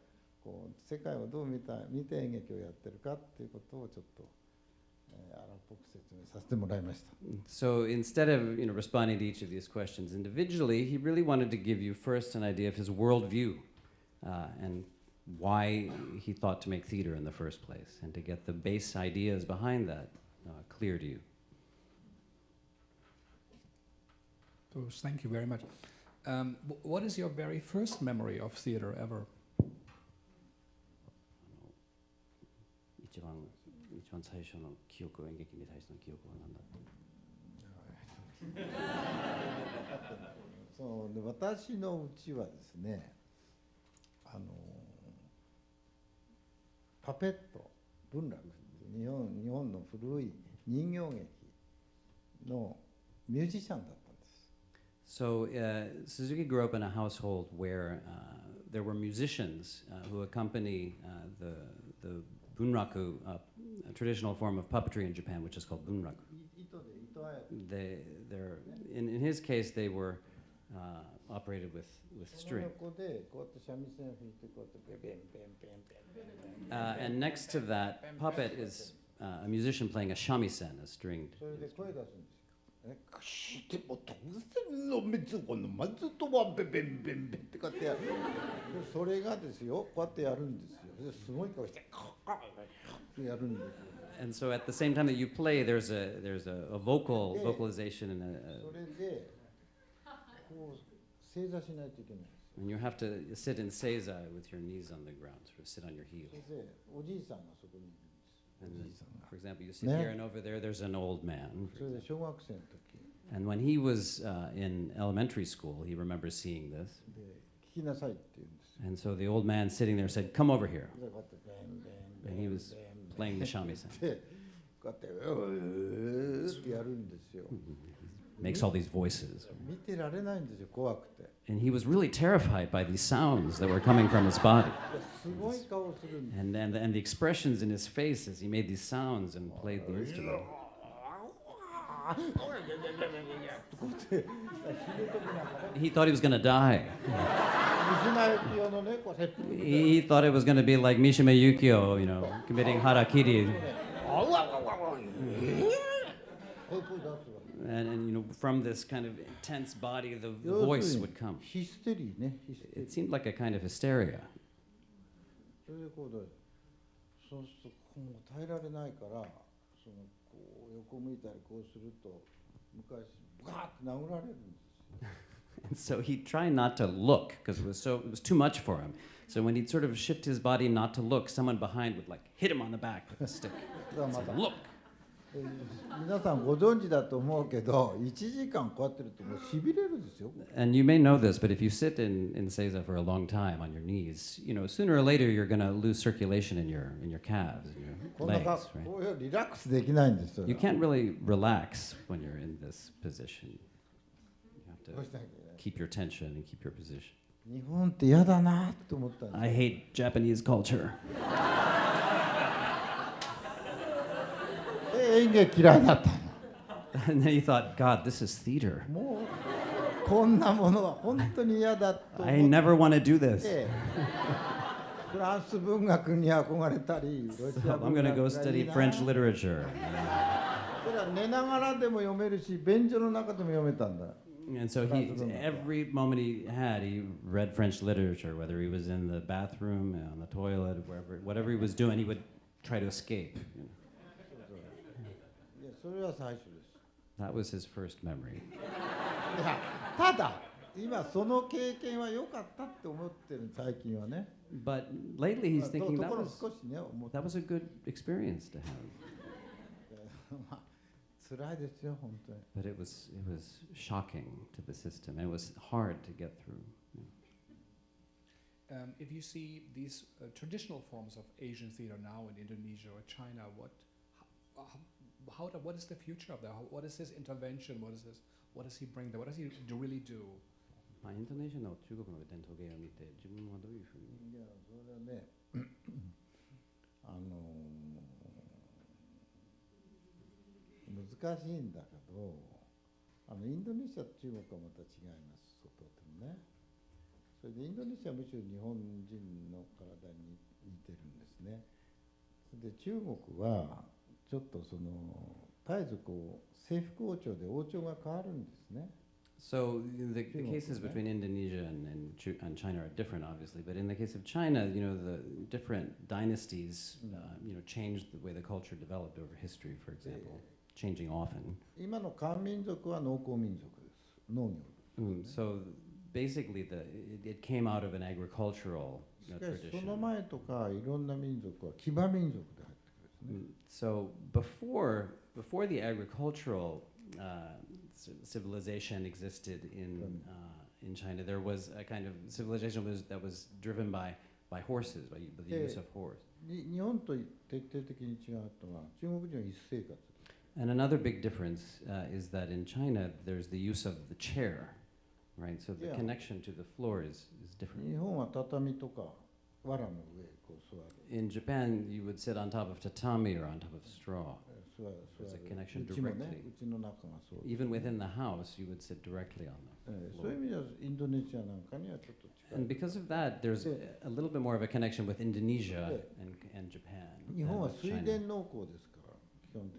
こう世界をどう見た見て演劇をやってるかっていうことをちょっと、so instead of you know responding to each of these questions individually, he really wanted to give you first an idea of his worldview uh, and why he thought to make theater in the first place, and to get the base ideas behind that uh, clear to you. Bruce, thank you very much. Um, what is your very first memory of theater ever? 一番最初の記憶演劇に対しての記憶は何だったそうで私のうちはですねあのパペット文楽日本日本の古い人形劇のミュージシャンだったんです。So uh, Suzuki grew up in a household where uh, there were musicians uh, who accompany uh, the the bunraku, uh, a traditional form of puppetry in Japan, which is called bunraku. They, they're, in, in his case, they were uh, operated with, with string. Uh, and next to that puppet is uh, a musician playing a shamisen, a stringed. それで声出すんですよ。えしても当然の滅後のまずとはベベンベンベンってこうやってやるでそれがですよこうやってやるんですよですごい顔してカッてやるんですよ And so at the same time that you play, there's a, there's a, a vocal, vocalization and, a, それでこう正座しないといけない and you have to sit in seiza with your knees on the ground, sort of sit on your heels. おじいさんがそこに And お then, じいさんが for example, you sit Yeah. here and over there, there's an old man. for それで example. 小学生の時 And when he was uh, in elementary school, he remembers seeing this. で聞きなさいって言うんですよ And so the old man sitting there said, Come over here. でこうやってベンベンベ And ン he ベン was ベン playing the shamisen. でこうやってうーってやるんですよ Makes all these voices. 見てられないんですよ怖くて and he was really terrified by these sounds that were coming from his body. And, and, and the expressions in his face as he made these sounds and played the instrument. he thought he was going to die. he thought it was going to be like Mishima Yukio, you know, committing harakiri and, and you know from this kind of intense body the voice would come. It seemed like a kind of hysteria. so he'd try not to look because it was so it was too much for him. So when he'd sort of shift his body not to look, someone behind would like hit him on the back with a stick. say, look. えー皆さんご存知だと思うけど1時間こうやってるともうしびれるんですよ And you may know this, but if you sit in, in Seiza for a long time on your knees, you know, sooner or later you're going to lose circulation in your in your calves, in your こんな legs, か right? こういうリラックスできないんですよ You can't really relax when you're in this position. You どう have しなきゃいけない to keep your tension and keep your position. 日本って嫌だなと思ったんです I hate Japanese culture. 演劇嫌いになったの And then he thought, God, this is theater. もうこんなものは本当に嫌だと思 I っ never want to do て this. フランス文学に憧れたりロシア So I'm 文 going to 学 go がい study いな French literature. それは寝ながらでも読めるし便所の中でも読めたんだ And so he, every moment he had, he read French literature, whether he was in the bathroom, on the toilet, wherever, whatever he was doing, he would try to escape. you know. いやそれは最初です That was his first memory. いやただ今その経験は良かったって思ってる最近はね But lately, he's まあと thinking と that ころ was 少しね思って that was a good experience to have. まあ辛いですよ本当に But it was it was shocking to the system. It was hard to get through. Um, if you see these uh, traditional forms of Asian theater now in Indonesia or China, what, how, how, the- what is the future of that? How, what is his intervention? What is his, what does he bring there? What does he do, really do? まあインドネシアの中国の伝統芸を見て自分はどういうふうにいやそれはねあの難しいんだけどあのインドネシアと中国はまた違いますとてもねそれでインドネシアはむしろ日本人の体に似てるんですねで中国はちょっとその絶えずこう征服王朝で王朝が変わるんですね So the, the cases between Indonesia and, and, and China are different, obviously. But in the case of China, you know, the different dynasties, uh, you know, changed the way the culture developed over history. For example, changing often. 今の漢民族は農耕民族です農業 Mm, so basically, the it, it came out of an agricultural し you know, かしそ tradition. の前とかいろんな民族は騎馬民族で so before before the agricultural uh, civilization existed in uh, in China, there was a kind of civilization was, that was driven by by horses, by, by the use of horse. And another big difference uh, is that in China, there's the use of the chair, right? So the yeah. connection to the floor is, is different. In Japan, you would sit on top of tatami or on top of straw. There's a connection directly. Even within the house, you would sit directly on them. And because of that, there's a little bit more of a connection with Indonesia and, and Japan. And,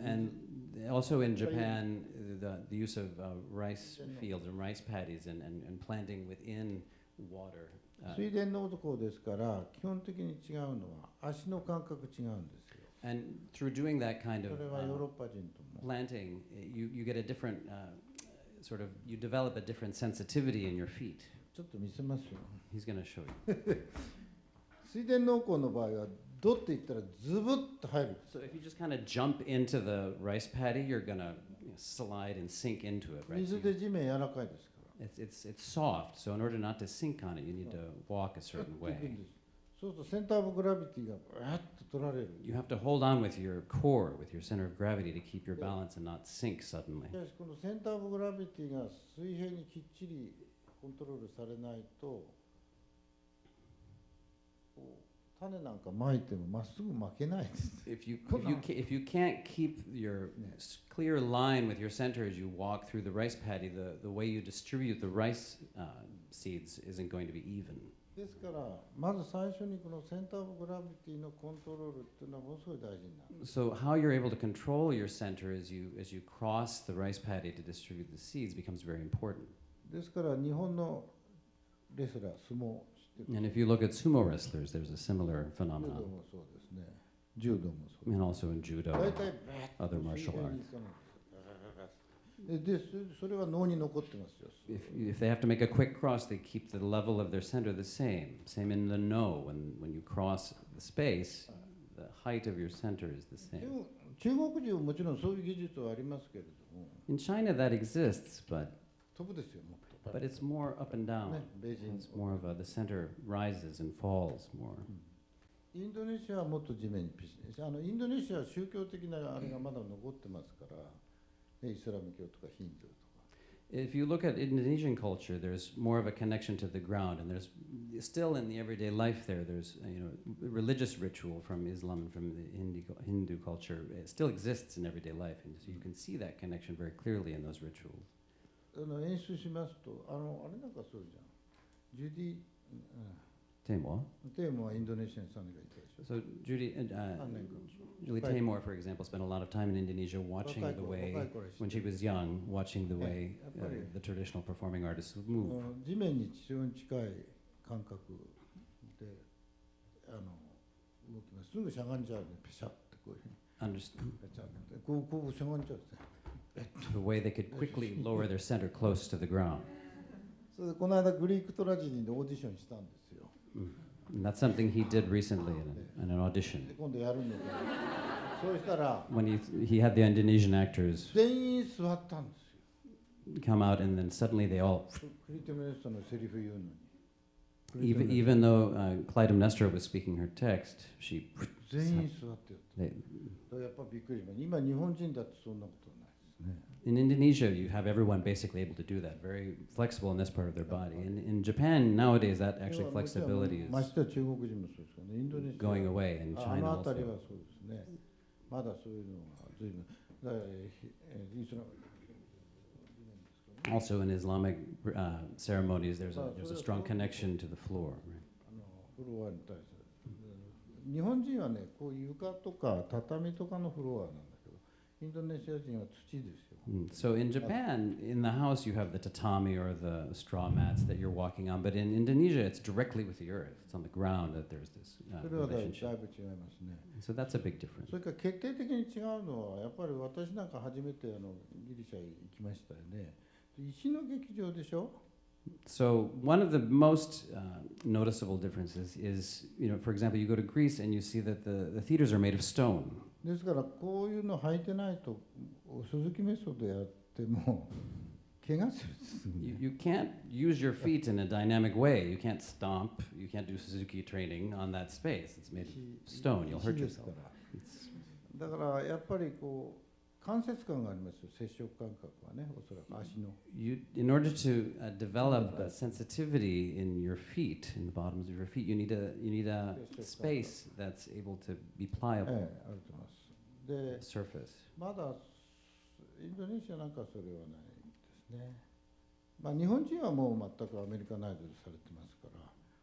and also in Japan, the, the use of uh, rice fields and rice paddies and, and, and planting within water uh, 水田農耕ですから基本的に違うのは足の感覚違うんですよ and through doing that kind そ of れはヨー uh, ロッパ人とも planting, uh, you, you get a different uh, sort of, you develop a different sensitivity in your feet. ちょっと見せますよ He's going to show you. 水田農耕の場合はどって言ったらズブッと入る So if you just kind of jump into the rice paddy, you're going to slide and sink into it, right? 水で地面柔らかいです It's, it's, it's soft, so in order not to sink on it, you need to walk a certain やっていくん way. ですそうするとセンターオブグラビティがバーッと取られる You have to hold on with your core, with your center of gravity to keep your balance and not sink suddenly. しかしこのセンターオブグラビティが水平にきっちりコントロールされないと 種なんかまいてもまっすぐ巻けないです。 If you, Come if you, on. ca- if you can't keep your Yeah. s- clear line with your center as you walk through the rice paddy, the, the way you distribute the rice uh, seeds isn't going to be even. ですからまず最初にこのセンター・オブ・グラビティのコントロールっていうのはものすごい大事になる。 So how you're able to control your center as you, as you cross the rice paddy to distribute the seeds becomes very important. ですから日本のレスラー相撲知ってる and if you look at sumo wrestlers, there's a similar phenomenon. And also in judo, other martial arts. If if they have to make a quick cross, they keep the level of their center the same. Same in the Noh. When, when you cross the space, the height of your center is the same. In China, that exists, but but it's more up and down. ねベジン It's more of a, the center rises and falls more. インドネシアはもっと地面にピシッあのインドネシアは宗教的なあれがまだ残ってますから、ね、イスラム教とかヒンドゥーとか If you look at Indonesian culture, there's more of a connection to the ground, and there's still in the everyday life there. There's uh, you know religious ritual from Islam and from the Hindu, Hindu culture. It still exists in everyday life, and so you can see that connection very clearly in those rituals. あの演出しますとあのあれなんかそうじゃんジュディ、Tamor. うん、テーマはインドネシアにさんがいたでしょ So Judy, uh, Julie. Taymor, for example, spent a lot of time in Indonesia watching the 頃 way when she る was young, watching the way uh, the traditional performing artists move. うん地面に非常に近い感覚であの動きますすぐしゃがんじゃうんでペシャってこういうふうに Underst- ペチャってこうこうしゃがんじゃうんですね the way they could quickly lower their center close to the ground. それでこの間グリークトラジディでオーディションしたんですよ And that's something he did recently in, a, in an audition. で今度やるんだけどそうしたら When he, he had the Indonesian actors 全員座ったんですよ come out, and then suddenly they all, クリテムネストのセリフ言うのに even, even though uh, Clytemnestra was speaking her text, she, 全員座ってよ they, だからやっぱびっくりしました今日本人だってそんなことないですね in Indonesia, you have everyone basically able to do that, very flexible in this part of their body. In, in Japan, nowadays, that actually でももちろん flexibility ま is してや中国人もそうですからねインドネシア going away, and ああ China の辺り also. はそうですねまだそういうのが随分だからえーえーイスラム Also, in Islamic uh, ceremonies, there's a, Ah, there's so a that's strong all- connection to the floor. Right? Mm, So in Japan, in the house, you have the tatami or the straw mats that you're walking on, but in Indonesia, it's directly with the earth. It's on the ground that there's this uh, それはだいだい relationship. ぶ違いますね So that's a big difference. それから決定的に違うのはやっぱり私なんか初めてあのギリシャ行きましたよね石の劇場でしょ So one of the most uh, noticeable differences is, you know, for example, you go to Greece and you see that the, the theaters are made of stone. ですからこういうの履いてないと鈴木メソッドやっても怪我するんですね You, you can't use your feet in a dynamic way. You can't stomp. You can't do Suzuki training on that space. It's made of 石 stone. You'll 石 hurt yourself. だからやっぱりこう 関節感がありますよ接触感覚はねおそらく足の You, in order to uh, develop a sensitivity in your feet, in the bottoms of your feet, you need a you need a Yes, yes, space that's able to be え pliable えあると思いますで surface. まだインドネシアなんかそれはないですねまあ日本人はもう全くアメリカナイズされてますから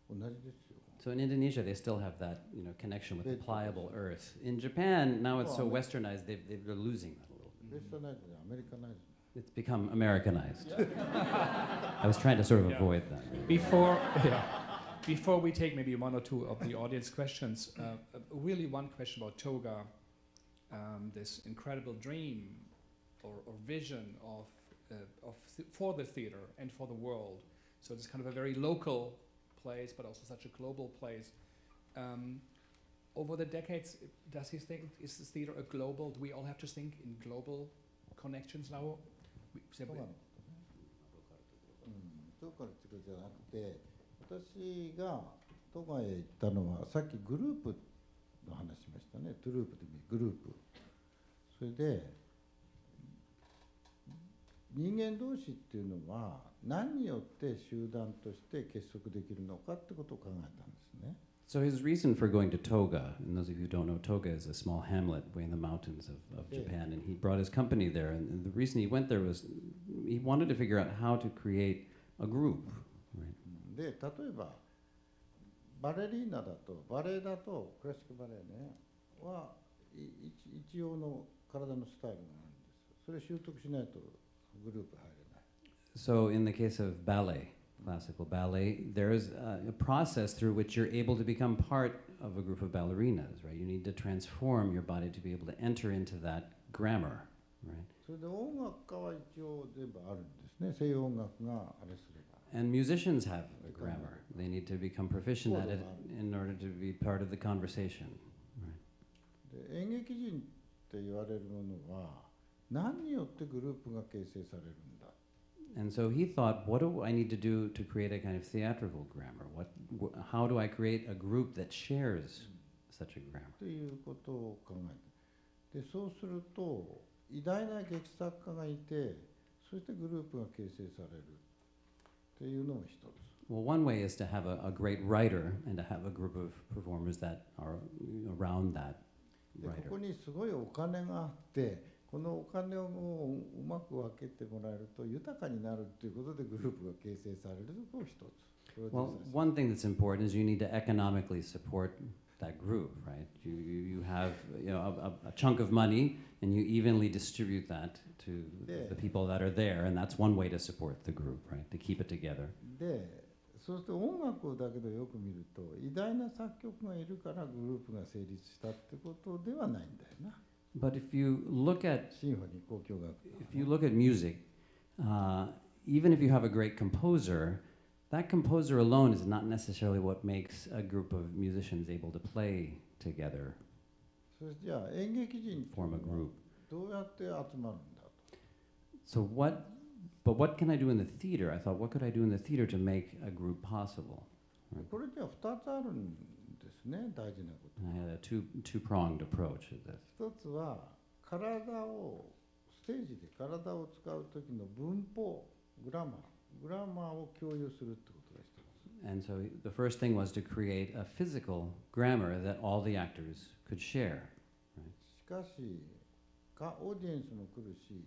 同じですよ So in Indonesia, they still have that you know connection with the Bit- pliable earth. In Japan, now it's so Well, I mean- westernized, they've, they've, they're losing that Christianized, Americanized. It's become Americanized. I was trying to sort of yeah. avoid that. Before, yeah. Before we take maybe one or two of the audience questions, uh, uh, really one question about toga, um, this incredible dream or, or vision of, uh, of th for the theater and for the world. So it's kind of a very local place, but also such a global place. Um, over the decades, does he think is this theater a global? Do we all have to think in global connections now? そうなのうん、どうからってことじゃなくて私が都外へ行ったのはさっきグループの話しましたねトゥループでグループそれで人間同士っていうのは何によって集団として結束できるのかってことを考えたん So his reason for going to Toga, and those of you who don't know, Toga is a small hamlet way in the mountains of, of Yeah. Japan, and he brought his company there. And, and the reason he went there was he wanted to figure out how to create a group. Right? で例えばバレリーナだとバレエだとクラシックバレエねはい一一応の体のスタイルがあるんですそれ習得しないとグループ入れない So in the case of ballet, classical ballet, there is a, a process through which you're able to become part of a group of ballerinas, right? You need to transform your body to be able to enter into that grammar, right? それで音楽家は一応全部あるんですね西洋音楽があれすれば And musicians have a grammar. They need to become proficient at it in order to be part of the conversation. Right? で演劇人って言われるものは何によってグループが形成されるんだ And so he thought, what do I need to do to create a kind of theatrical grammar? What, wh- how do I create a group that shares such a grammar? ということを考えてでそうすると偉大な劇作家がいてそしてグループが形成されるっていうのも一つ Well, one way is to have a, a great writer and to have a group of performers that are around that でこ writer. こにすごいお金があって このお金をもううまく分けてもらえると豊かになるっていうことでグループが形成されるところ一つ Well, one thing that's important is you need to economically support that group, right? You, you, you have you know, a, a, chunk of money and you evenly distribute that to the people that are there, and that's one way to support the group, right? To keep it together. でそうすると音楽だけどよく見ると偉大な作曲がいるからグループが成立したってことではないんだよな But if you look at if you look at music, uh, even if you have a great composer, that composer alone is not necessarily what makes a group of musicians able to play together. Form a group. So what? But what can I do in the theater? I thought, what could I do in the theater to make a group possible? Right. これには2つあるんですね大事なこと And I had a two two approach this. 一つは体をステージで体を使う時の文法グラマーグラマーを共有するってことが一つ And so the first thing was to create a physical grammar that all the actors could share. しかしかオーディエンスも来るし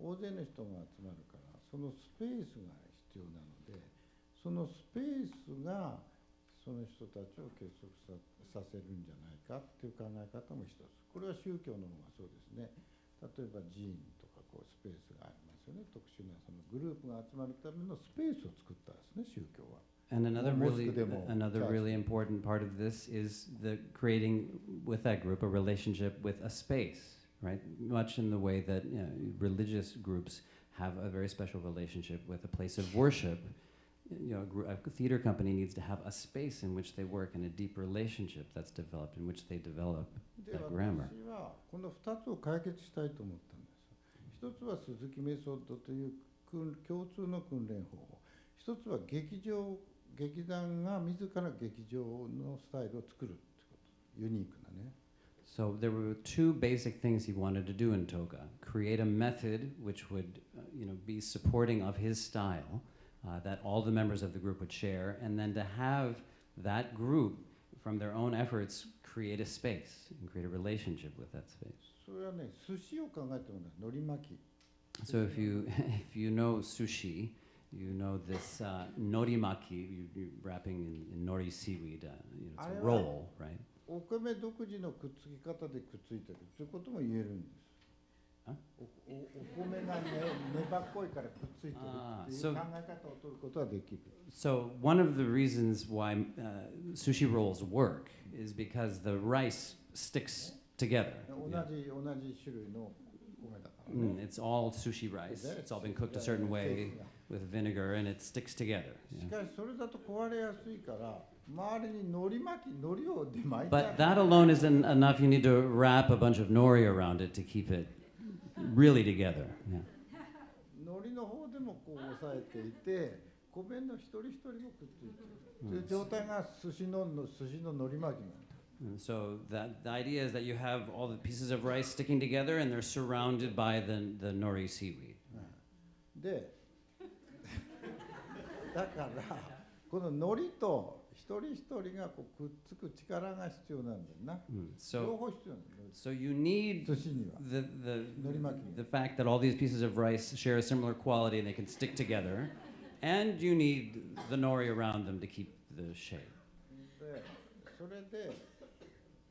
大勢の人が集まるからそのスペースが必要なのでそのスペースがその人たちを結束ささせるんじゃないかっていう考え方も一つこれは宗教の方がそうですね例えば寺院とかこうスペースがありますよね特殊なそのグループが集まるためのスペースを作ったんですね宗教は。And another really another really important part of this is the creating with that group a relationship with a space, right? Much in the way that you know, religious groups have a very special relationship with a place of worship. You know, a, gr- a theater company needs to have a space in which they work and a deep relationship that's developed in which they develop. で That grammar. 私はこの2つを解決したいと思ったんです一つは鈴木メソッドという訓共通の訓練方法一つは劇場劇団が自ら劇場のスタイルを作るってことユニークなね So there were two basic things he wanted to do in Toga: create a method which would, uh, you know, be supporting of his style, uh, that all the members of the group would share, and then to have that group, from their own efforts, create a space and create a relationship with that space. それはね寿司を考えてもらう海苔巻き So if you if you know sushi, you know this uh, norimaki, you, you're wrapping in, in nori seaweed. Uh, you know, it's I- a roll, right? お米独自のくっつき方でくっついてるということも言えるんですあ おおお米がね粘っこいからくっついてるっていう Ah, 考 so- え方を取ることはできる So one of the reasons why uh, sushi rolls work is because the rice sticks together. 同 Yeah. じ同じ種類の米だからね Mm, it's all sushi rice. It's all been cooked a certain way with vinegar, and it sticks together. し yeah. かしそれだと壊れやすいから周りに海苔巻き海苔をで巻いて But that alone isn't enough. You need to wrap a bunch of nori around it to keep it really together. Yeah. の方でもこう押さえていて米の一人一人もくっついてるという状態が寿司の寿司の海苔巻きなん so that the idea is that you have all the pieces of rice sticking together, and they're surrounded by the the nori seaweed. でだからこの海苔と一人一人がこうくっつく力が必要なんだよな Mm. 両方必要なんだよ so you need the, the, the fact that all these pieces of rice share a similar quality and they can stick together, and you need the nori around them to keep the shape. でそれで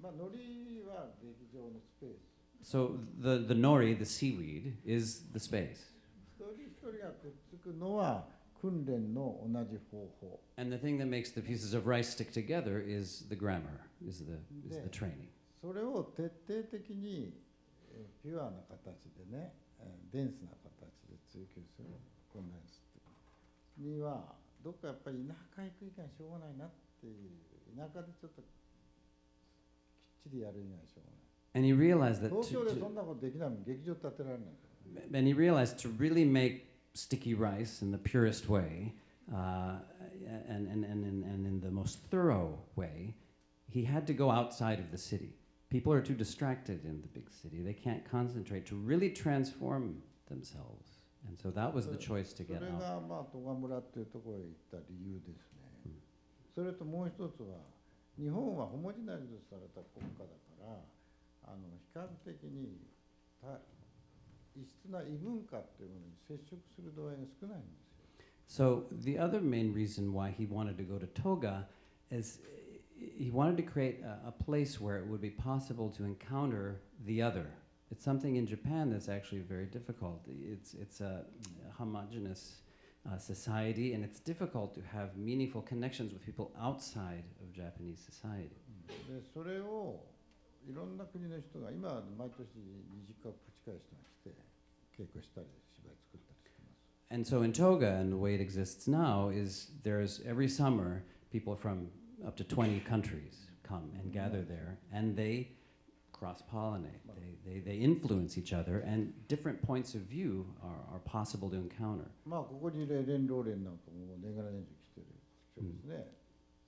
まあ海苔は劇場のスペース So the, the nori, the seaweed, is the space. 一人一人がくっつくのは訓練の同じ方法 And the thing that makes the pieces of rice stick together is the grammar, is the, is the training. それを徹底的にえーピュアな形でねえーデンスな形で追求するコンデンスっていうにはどっかやっぱり田舎行く以外しょうがないなっていう田舎でちょっときっちりやる以外しょうがない And he realized that 東 to, to, and he realized to really make sticky rice in the purest way uh, and, and, and, and, and in the most thorough way, he had to go outside of the city. People are too distracted in the big city. They can't concentrate to really transform themselves. And so that was the choice to それ get out. がまあ戸賀村っていうところへ行った理由ですね、それともう一つは日本はホモジナイズされた国家だからあの比較的にた 異質な異文化っていうものに接触する度合いが少ないんですよ So the other main reason why he wanted to go to Toga is uh, he wanted to create a, a place where it would be possible to encounter the other. It's something in Japan that's actually very difficult. It's it's a homogenous uh, society, and it's difficult to have meaningful connections with people outside of Japanese society. でそれをいろんな国の人が今毎年20カ国近い人が来て稽古したり芝居作ったりしてます And so in Toga, and the way it exists now, is there's every summer people from up to 20 countries come and gather there, and they cross pollinate. They, they, they influence each other, and different points of view are, are possible to encounter. まあここにレレン・ローレンなんかも年がら年中来てる人ですね、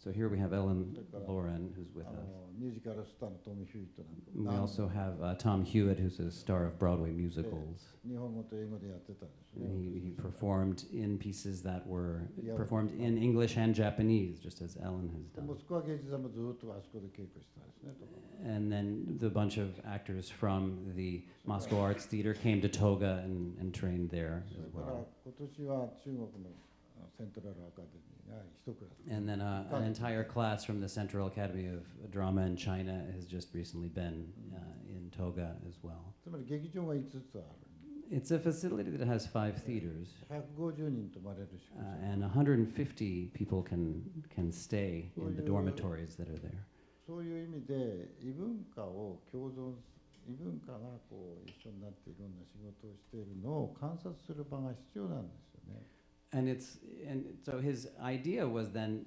So here we have Ellen Lauren, who's with あ us. のミュージカルスターのトミー・ヒューイットなんか We 何 also have uh, Tom Hewitt, who's a star of Broadway musicals. 日本語と英語でやってたんですね And he, he performed in pieces that were Yeah. performed in English and Japanese, just as Ellen has で done. モスクワ芸術座もずっとあそこで稽古してたんですねと And then the bunch of actors from the Moscow Arts Theater came to Toga and, and trained there そ as れから well. 今年は中国のあセントラルアカデミーが一クラス And then uh, an entire class from the Central Academy of Drama in China has just recently been uh, in Toga as well. It's a facility that has five theaters, uh, and 150 people can can stay in the dormitories that are there And it's and so his idea was then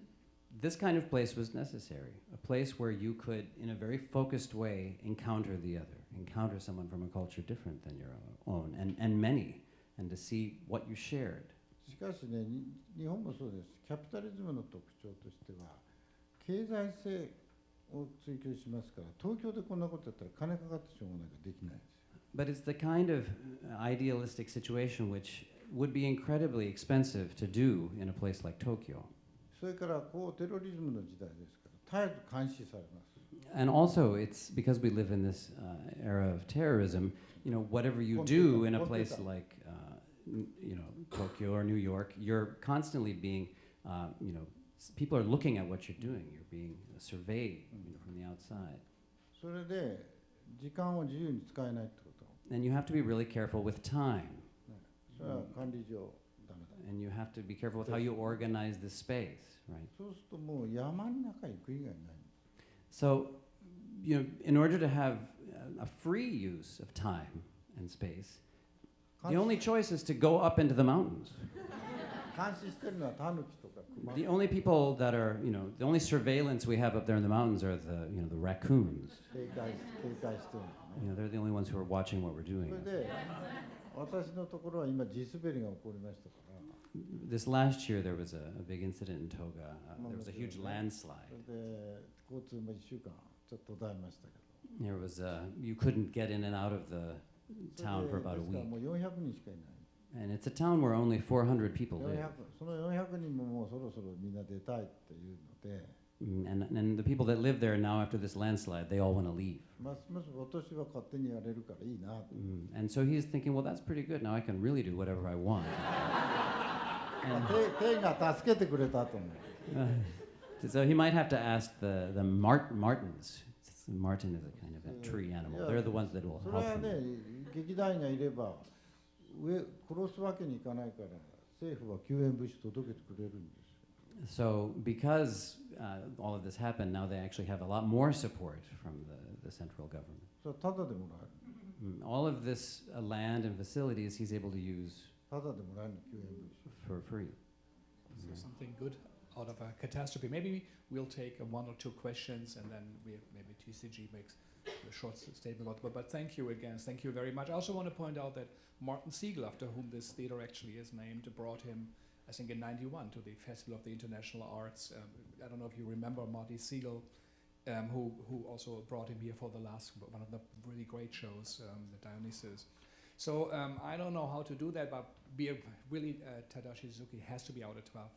this kind of place was necessary, a place where you could, in a very focused way, encounter the other, encounter someone from a culture different than your own, and, and many, and to see what you shared. しかしねに日本もそうですキャピタリズムの特徴としては経済性を追求しますから東京でこんなことやったら金かかってしょうがないからできないんですよ But it's the kind of uh, idealistic situation which would be incredibly expensive to do in a place like Tokyo. それからこうテロリズムの時代ですから絶えず監視されます And also, it's because we live in this uh, era of terrorism. You know, whatever you do in a place Computer. like, uh, n- you know, Tokyo or New York, you're constantly being, uh, you know, s- people are looking at what you're doing. You're being surveyed you know, from the outside, それで時間を自由に使えないってこと and you have to be really careful with time, And you have to be careful with how you organize the space, right? So, you know, in order to have a free use of time and space, the only choice is to go up into the mountains. the only people that are, you know, the only surveillance we have up there in the mountains are the, you know, the raccoons. you know, they're the only ones who are watching what we're doing. This last year, there was a, a big incident in Toga. Uh, there was a huge landslide. There was a, you couldn't get in and out of the town for about a week. And it's a town where only 400 people live. Mm, and, and the people that live there now after this landslide, they all want to leave. Mm. And so he's thinking, well, that's pretty good. Now I can really do whatever I want. and, uh, so he might have to ask the, the Mart martens. marten is a kind of a tree animal. They're the ones that will help him. 殺すわけにいかないから政府は救援物資届けてくれるんです。so because uh, all of this happened, now they actually have a lot more support from the, the central government. So mm-hmm. all of this uh, land and facilities he's able to use for free. So something good out of a catastrophe. Maybe we'll take uh, one or two questions and then we maybe TCG makes a short statement but, but thank you again. Thank you very much. I also want to point out that Martin Segal, after whom this theater actually is named, brought him I think, in 91 to the Festival of the International Arts. Um, I don't know if you remember Marty Segal, um, who, who also brought him here for the last, one of the really great shows, um, the Dionysus. So um, I don't know how to do that, but be really uh, Tadashi Suzuki has to be out at 12.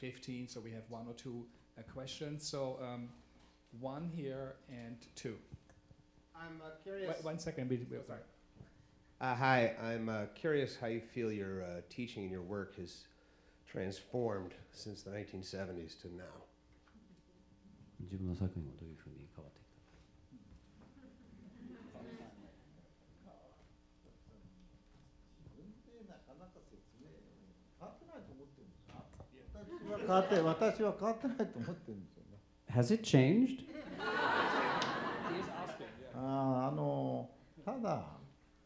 15, so we have one or two uh, questions. So um, one here and two. I'm uh, curious. Wait, one second. We, we, Oh, sorry. Uh, hi, I'm uh, curious how you feel your uh, teaching and your work has transformed since the 1970s to now. 自分の作品はどういうふうに変わってきたなかなか説明変わってないと思ってるんですよ私は変わって私は変わってないと思ってるんですよね Has it changed? あーあのただ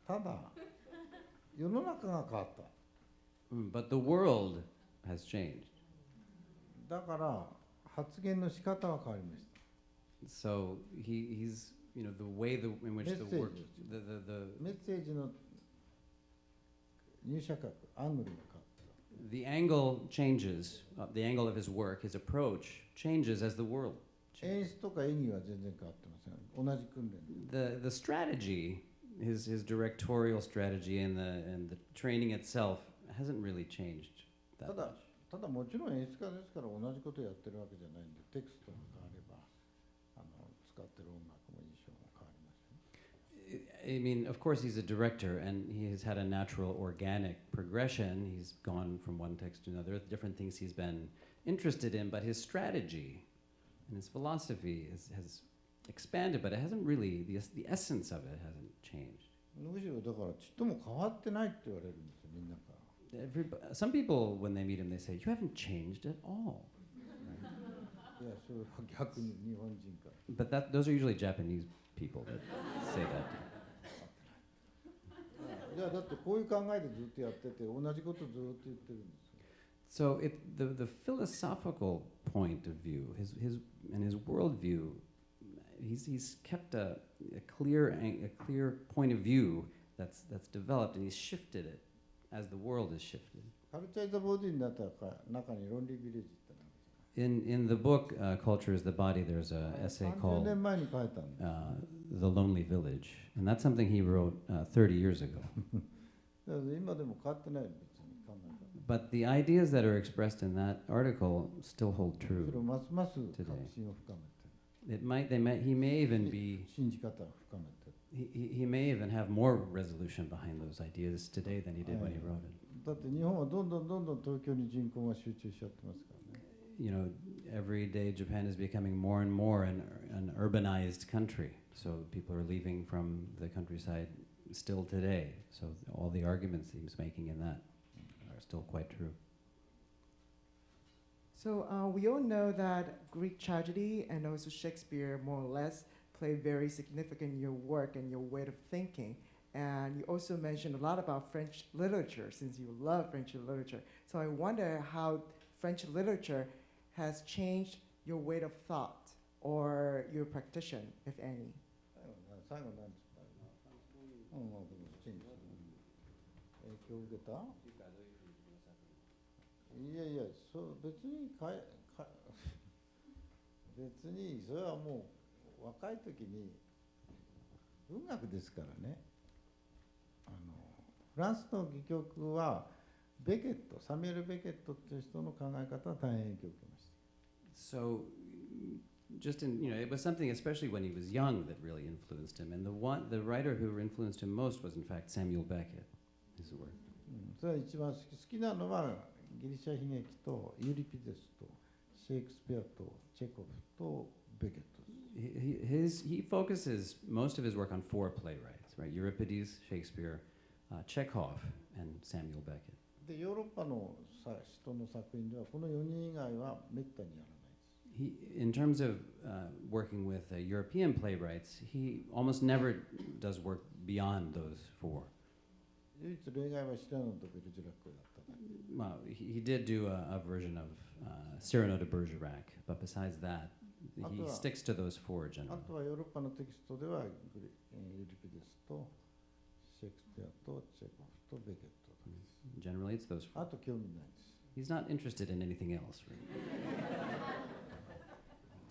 ただ世の中が変わった Mm, But the world has changed. だから発言の仕方は変わりました So he, he's, you know, the way the, in which the work, Message. the, the, the, メッセージの入射角アングルが変わった the angle changes, uh, the angle of his work, his approach changes as the world 演 changes. 出とか演技は全然変わってません同じ訓練で The, the strategy, his, his directorial strategy and the, and the training itself hasn't really changed that ただ.ただもちろん演出家ですから同じことやってるわけじゃないんでテクストが変わればあの使ってる音楽も印象も変わりますよ I mean, of course, he's a director, and he has had a natural, organic progression. He's gone from one text to another, different things he's been interested in, but his strategy and his philosophy is, has expanded, but it hasn't really, the, the essence of it hasn't changed. むしろだからちっとも変わってないって言われるんですよみんなから Everyb- some people, when they meet him, they say, You haven't changed at all. いやそれは逆に日本人から But that, those are usually Japanese people that say that. いやだってこういう考えでずっとやってて同じことずっと言ってるんですよ So it, the, the philosophical point of view, his, his, and his worldview, he's, he's kept a, a, clear, ang- a clear point of view that's, that's developed, and he's shifted it as the world has shifted. In, in the book, uh, Culture is the Body, there's an essay called uh, The Lonely Village, and that's something he wrote uh, 30 years ago. but the ideas that are expressed in that article still hold true today. It might, they might, he may even be He, he he may even have more resolution behind those ideas today than he did when he wrote it. だって日本はどんどんどんどん東京に人口が集中しちゃってますからね You know, every day Japan is becoming more and more an, an urbanized country. So people are leaving from the countryside still today. So all the arguments he was making in that are still quite true. So uh, we all know that Greek tragedy and also Shakespeare, more or less, play very significant in your work and your way of thinking. And you also mentioned a lot about French literature, since you love French literature. So I wonder how French literature has changed your way of thought or your practice, if any. 最後な最後なんですかうん、まあ、でもきちんと影響を受けたいやいやそう別にかえか別にそれはもう 若い時に文学ですからねあのフランスの戯曲はベケットサミュエル・ベケットっていう人の考え方は大変影響を受けました So just in you know it was something especially when he was young that really influenced him. And the one the writer who influenced him most was in fact Samuel Beckett. His work. うんそれは一番好き好きなのはギリシャ悲劇とユリピデスとシェイクスピアとチェコフとベケットです。He, he- his, he focuses most of his work on four playwrights, right? Euripides, Shakespeare, uh, Chekhov, and Samuel Beckett. でヨーロッパのさ人の作品ではこの4人以外はめったにやらないです。 He, in terms of uh, working with uh, European playwrights, he almost never does work beyond those four. 唯一例外はシラノとベルジュラックだっただけ Well, he, he did do a, a version of uh, Cyrano de Bergerac, but besides that, he Although- sticks to those four あ generally. とはヨーロッパのテキストではグリえーユリピデスとシェイクスピアとチェコフとベケットだけです。 Generally, it's those four. あと興味ないです。 He's not interested in anything else. Really.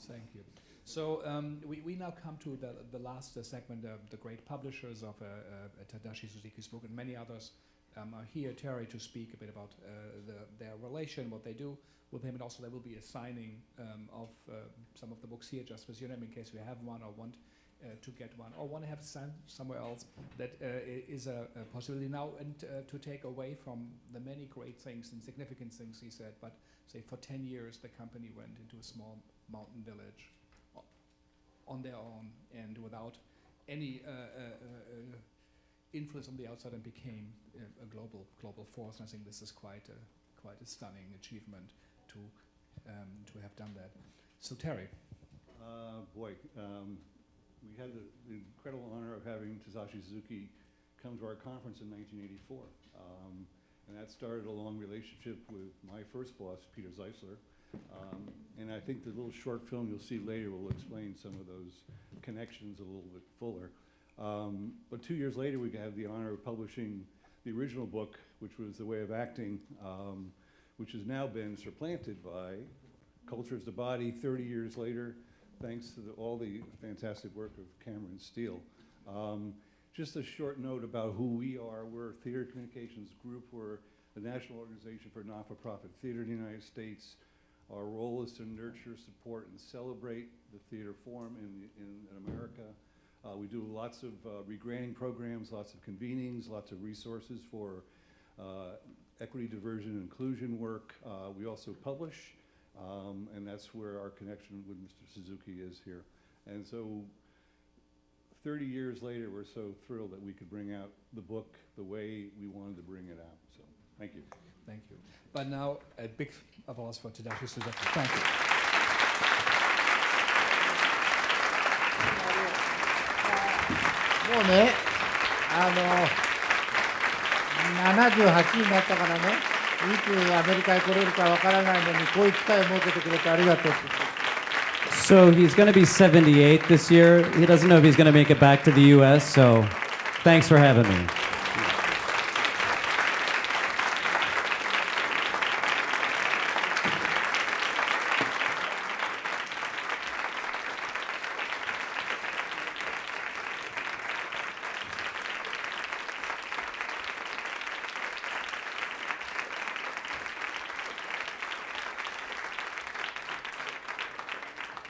Thank you. So um, we, we now come to the, the last uh, segment, uh, the great publishers of uh, uh, Tadashi Suzuki's book, and many others um, are here, Terry, to speak a bit about uh, the, their relation, what they do with him, and also there will be a signing um, of uh, some of the books here, just with your name, in case you have one or want uh, to get one, or want to have signed somewhere else. That uh, is a, a possibility now, and uh, to take away from the many great things and significant things he said, but say for 10 years the company went into a small mountain village on their own and without any uh, uh, uh, uh, influence from the outside and became a global global force. And I think this is quite a quite a stunning achievement to um, to have done that. So Terry, Uh, boy, um, we had the, the incredible honor of having Tadashi Suzuki come to our conference in 1984. Um, and that started a long relationship with my first boss, Peter Zeisler. Um, and I think the little short film you'll see later will explain some of those connections a little bit fuller. Um, but two years later, we have the honor of publishing the original book, which was The Way of Acting, um, which has now been supplanted by Culture is the Body 30 years later, thanks to the, all the fantastic work of Kameron Steele. Um, just a short note about who we are. We're a theater communications group. We're the National Organization for Non-for-Profit Theater in the United States. Our role is to nurture, support, and celebrate the theater form in, the- in, in America. Uh, we do lots of uh, regranting programs, lots of convenings, lots of resources for uh, equity, diversion, and inclusion work. Uh, we also publish, um, and that's where our connection with Mr. Suzuki is here. And so 30 years later, we're so thrilled that we could bring out the book the way we wanted to bring it out. So thank you. thank you. But now a big applause for Tadashi Suzuki. Thank you. もうね、あの、78になったからね、いつアメリカへ来れるかわからないのに、こういう機会を設けてくれてありがとうって。So he's going to be 78 this year. He doesn't know if he's going to make it back to the U.S. So thanks for having me.